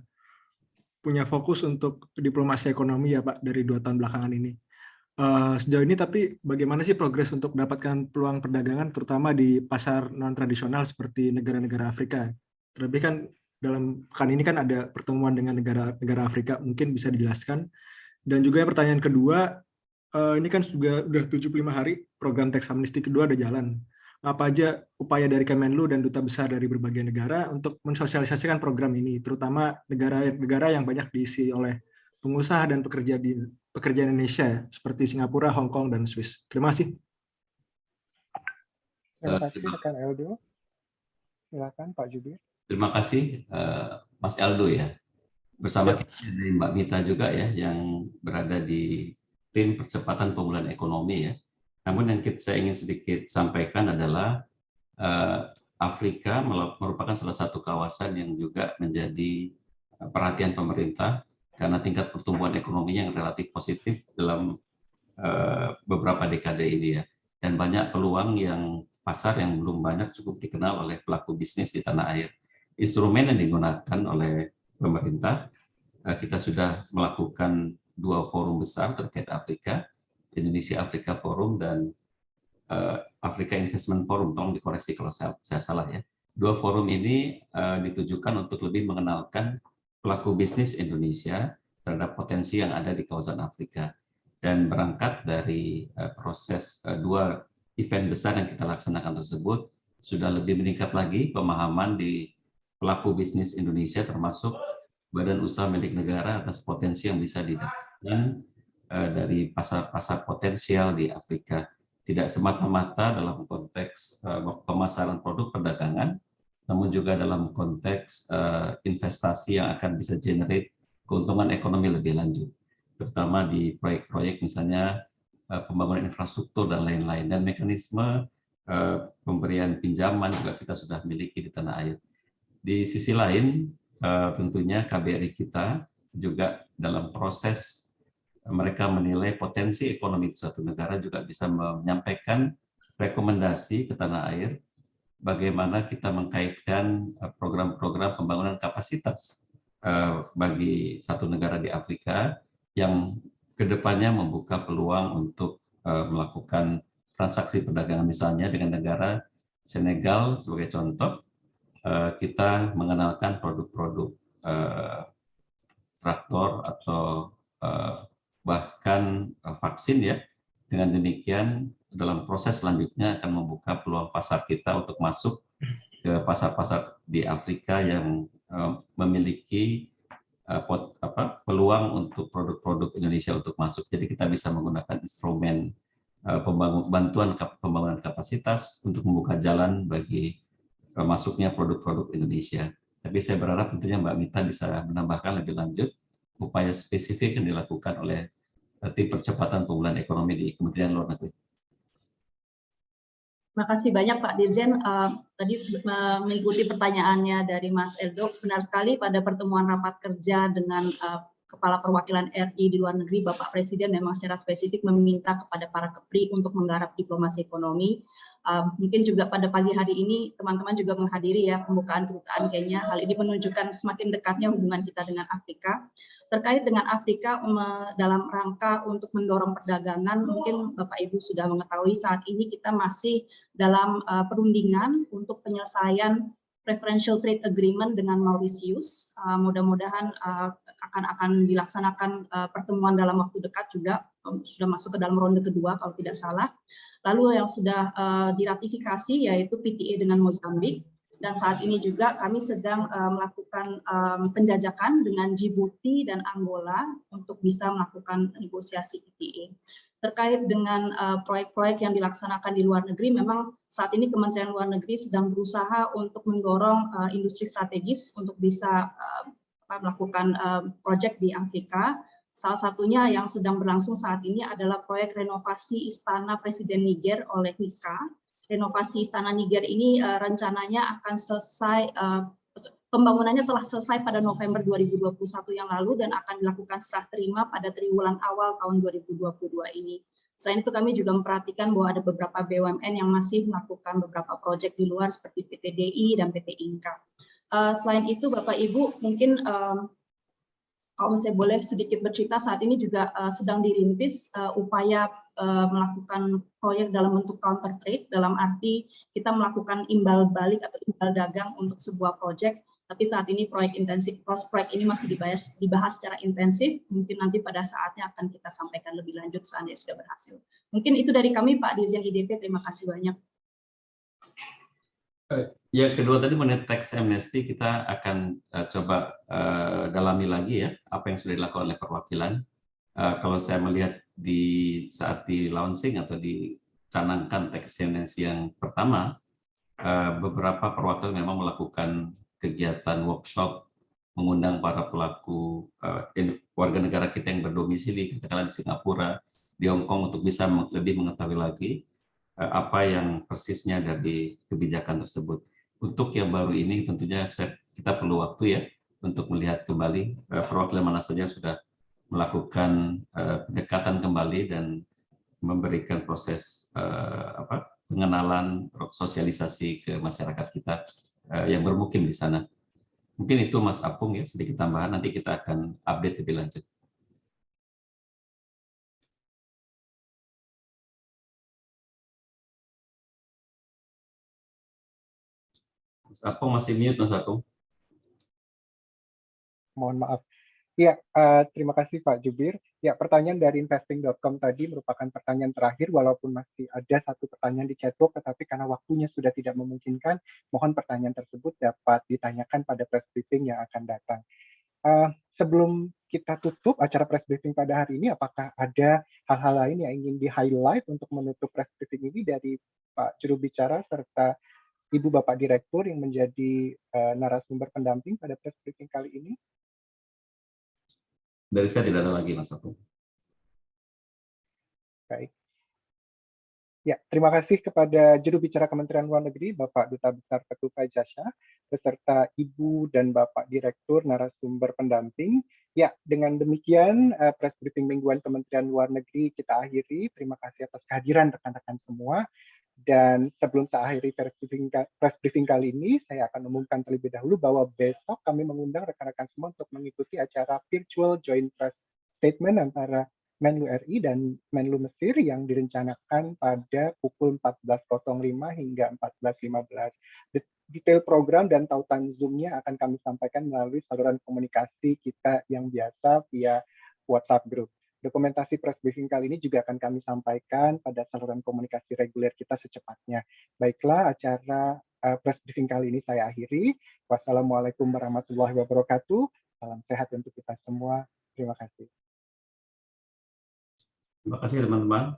punya fokus untuk diplomasi ekonomi ya Pak dari dua tahun belakangan ini. Uh, sejauh ini tapi bagaimana sih progres untuk mendapatkan peluang perdagangan terutama di pasar non tradisional seperti negara-negara Afrika. Terlebih kan dalam pekan ini kan ada pertemuan dengan negara-negara Afrika mungkin bisa dijelaskan. Dan juga yang pertanyaan kedua, uh, ini kan juga sudah 75 hari program teks amnesti kedua ada jalan apa aja upaya dari Kemenlu dan duta besar dari berbagai negara untuk mensosialisasikan program ini, terutama negara-negara yang banyak diisi oleh pengusaha dan pekerja di pekerja Indonesia seperti Singapura, Hong Kong, dan Swiss. Terima kasih. Terima kasih rekan Eldo. Silakan Pak Jubir. Terima kasih uh, Mas Eldo ya. Bersama ya. kita dari Mbak Mita juga ya yang berada di tim percepatan pemulihan ekonomi ya namun yang kita, saya ingin sedikit sampaikan adalah uh, Afrika merupakan salah satu kawasan yang juga menjadi eh, perhatian pemerintah karena tingkat pertumbuhan ekonominya yang relatif positif dalam uh, beberapa dekade ini ya. Dan banyak peluang yang pasar yang belum banyak cukup dikenal oleh pelaku bisnis di tanah air. Instrumen yang digunakan oleh pemerintah, uh, kita sudah melakukan dua forum besar terkait Afrika, Indonesia Afrika Forum dan uh, Afrika Investment Forum, tolong dikoreksi kalau saya, saya salah ya. dua forum ini uh, ditujukan untuk lebih mengenalkan pelaku bisnis Indonesia terhadap potensi yang ada di kawasan Afrika dan berangkat dari uh, proses uh, dua event besar yang kita laksanakan tersebut sudah lebih meningkat lagi pemahaman di pelaku bisnis Indonesia termasuk badan usaha milik negara atas potensi yang bisa didapatkan uh, dari pasar-pasar potensial di Afrika tidak semata-mata dalam konteks uh, pemasaran produk perdagangan namun juga dalam konteks uh, investasi yang akan bisa generate keuntungan ekonomi lebih lanjut terutama di proyek-proyek misalnya pembangunan infrastruktur dan lain-lain dan mekanisme pemberian pinjaman juga kita sudah miliki di tanah air. Di sisi lain tentunya KBRI kita juga dalam proses mereka menilai potensi ekonomi suatu negara juga bisa menyampaikan rekomendasi ke tanah air bagaimana kita mengkaitkan program-program pembangunan kapasitas bagi satu negara di Afrika yang ke depannya membuka peluang untuk melakukan transaksi perdagangan misalnya dengan negara Senegal sebagai contoh kita mengenalkan produk-produk uh, traktor atau uh, bahkan vaksin ya dengan demikian dalam proses selanjutnya akan membuka peluang pasar kita untuk masuk ke pasar-pasar di Afrika yang memiliki pot, apa, peluang untuk produk-produk Indonesia untuk masuk. Jadi kita bisa menggunakan instrumen pembangun, bantuan pembangunan kapasitas untuk membuka jalan bagi masuknya produk-produk Indonesia. Tapi saya berharap tentunya Mbak Mita bisa menambahkan lebih lanjut upaya spesifik yang dilakukan oleh uh, tim percepatan pemulihan ekonomi di Kementerian Luar Negeri. Terima kasih banyak Pak Dirjen. Uh, tadi uh, mengikuti pertanyaannya dari Mas Eldo, benar sekali pada pertemuan rapat kerja dengan Kepala Perwakilan RI di luar negeri, Bapak Presiden memang secara spesifik meminta kepada para kepri untuk menggarap diplomasi ekonomi. Uh, mungkin juga pada pagi hari ini teman-teman juga menghadiri ya pembukaan kedutaan Kenya. Hal ini menunjukkan semakin dekatnya hubungan kita dengan Afrika. Terkait dengan Afrika dalam rangka untuk mendorong perdagangan, mungkin Bapak Ibu sudah mengetahui saat ini kita masih dalam uh, perundingan untuk penyelesaian preferential trade agreement dengan Mauritius. Uh, Mudah-mudahan uh, akan akan dilaksanakan uh, pertemuan dalam waktu dekat juga um, sudah masuk ke dalam ronde kedua kalau tidak salah. Lalu yang sudah uh, diratifikasi yaitu PTA dengan Mozambik dan saat ini juga kami sedang uh, melakukan um, penjajakan dengan Djibouti dan Angola untuk bisa melakukan negosiasi PTA. Terkait dengan proyek-proyek uh, yang dilaksanakan di luar negeri, memang saat ini Kementerian Luar Negeri sedang berusaha untuk mendorong uh, industri strategis untuk bisa uh, melakukan proyek di Afrika. Salah satunya yang sedang berlangsung saat ini adalah proyek renovasi Istana Presiden Niger oleh Nika. Renovasi Istana Niger ini rencananya akan selesai, pembangunannya telah selesai pada November 2021 yang lalu dan akan dilakukan serah terima pada triwulan awal tahun 2022 ini. Selain itu kami juga memperhatikan bahwa ada beberapa BUMN yang masih melakukan beberapa proyek di luar seperti PT DI dan PT Inka. Uh, selain itu, Bapak Ibu, mungkin um, kalau saya boleh sedikit bercerita, saat ini juga uh, sedang dirintis uh, upaya melakukan proyek dalam bentuk counter trade, dalam arti kita melakukan imbal balik atau imbal dagang untuk sebuah proyek, tapi saat ini proyek intensif, proyek ini masih dibahas, dibahas secara intensif, mungkin nanti pada saatnya akan kita sampaikan lebih lanjut seandainya sudah berhasil. Mungkin itu dari kami Pak Dirjen IDP, terima kasih banyak. Ya, kedua tadi mengenai tax amnesty kita akan uh, coba uh, dalami lagi ya apa yang sudah dilakukan oleh perwakilan. Uh, kalau saya melihat di saat di launching atau dicanangkan tax amnesty yang pertama, beberapa perwakilan memang melakukan kegiatan workshop mengundang para pelaku uh, warga negara kita yang berdomisili katakanlah di Singapura, di Hong Kong untuk bisa lebih mengetahui lagi uh, apa yang persisnya dari kebijakan tersebut. Untuk yang baru ini tentunya kita perlu waktu ya untuk melihat kembali eh, perwakilan mana saja sudah melakukan eh, pendekatan kembali dan memberikan proses eh, apa pengenalan sosialisasi ke masyarakat kita yang bermukim di sana. Mungkin itu Mas Apung ya sedikit tambahan nanti kita akan update lebih lanjut. Mas Apung masih mute, Mas Apung. Mohon maaf. Ya, eh, terima kasih Pak Jubir. Ya, pertanyaan dari investing.com tadi merupakan pertanyaan terakhir, walaupun masih ada satu pertanyaan di chatbox, tetapi karena waktunya sudah tidak memungkinkan, mohon pertanyaan tersebut dapat ditanyakan pada press briefing yang akan datang. Eh, sebelum kita tutup acara press briefing pada hari ini, apakah ada hal-hal lain yang ingin di-highlight untuk menutup press briefing ini dari Pak juru bicara serta Ibu Bapak Direktur yang menjadi eh, narasumber pendamping pada press briefing kali ini? Dari saya tidak ada lagi, Mas Apung. Baik. Ya, terima kasih kepada juru bicara Kementerian Luar Negeri, Bapak Duta Besar Ketupa Jasya, beserta Ibu dan Bapak Direktur narasumber pendamping. Ya, dengan demikian eh, press briefing mingguan Kementerian Luar Negeri kita akhiri. Terima kasih atas kehadiran rekan-rekan semua. Dan sebelum saya akhiri press briefing, press briefing kali ini, saya akan umumkan terlebih dahulu bahwa besok kami mengundang rekan-rekan semua untuk mengikuti acara virtual joint press statement antara Menlu RI dan Menlu Mesir yang direncanakan pada pukul 14.05 hingga 14.15. Detail program dan tautan Zoom-nya akan kami sampaikan melalui saluran komunikasi kita yang biasa via WhatsApp Group. Dokumentasi press briefing kali ini juga akan kami sampaikan pada saluran komunikasi reguler kita secepatnya. Baiklah, acara uh, press briefing kali ini saya akhiri. Wassalamualaikum warahmatullahi wabarakatuh. Salam sehat untuk kita semua. Terima kasih. Terima kasih teman-teman.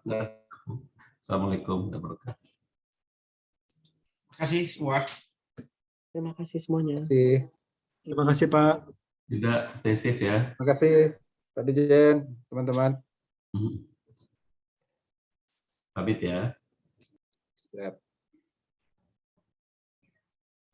Assalamualaikum warahmatullahi wabarakatuh. Terima kasih semua. Terima kasih semuanya. Terima kasih. Terima kasih Pak. Juga stay safe ya. Terima kasih Pak Dijen, teman-teman. Pamit ya. Siap.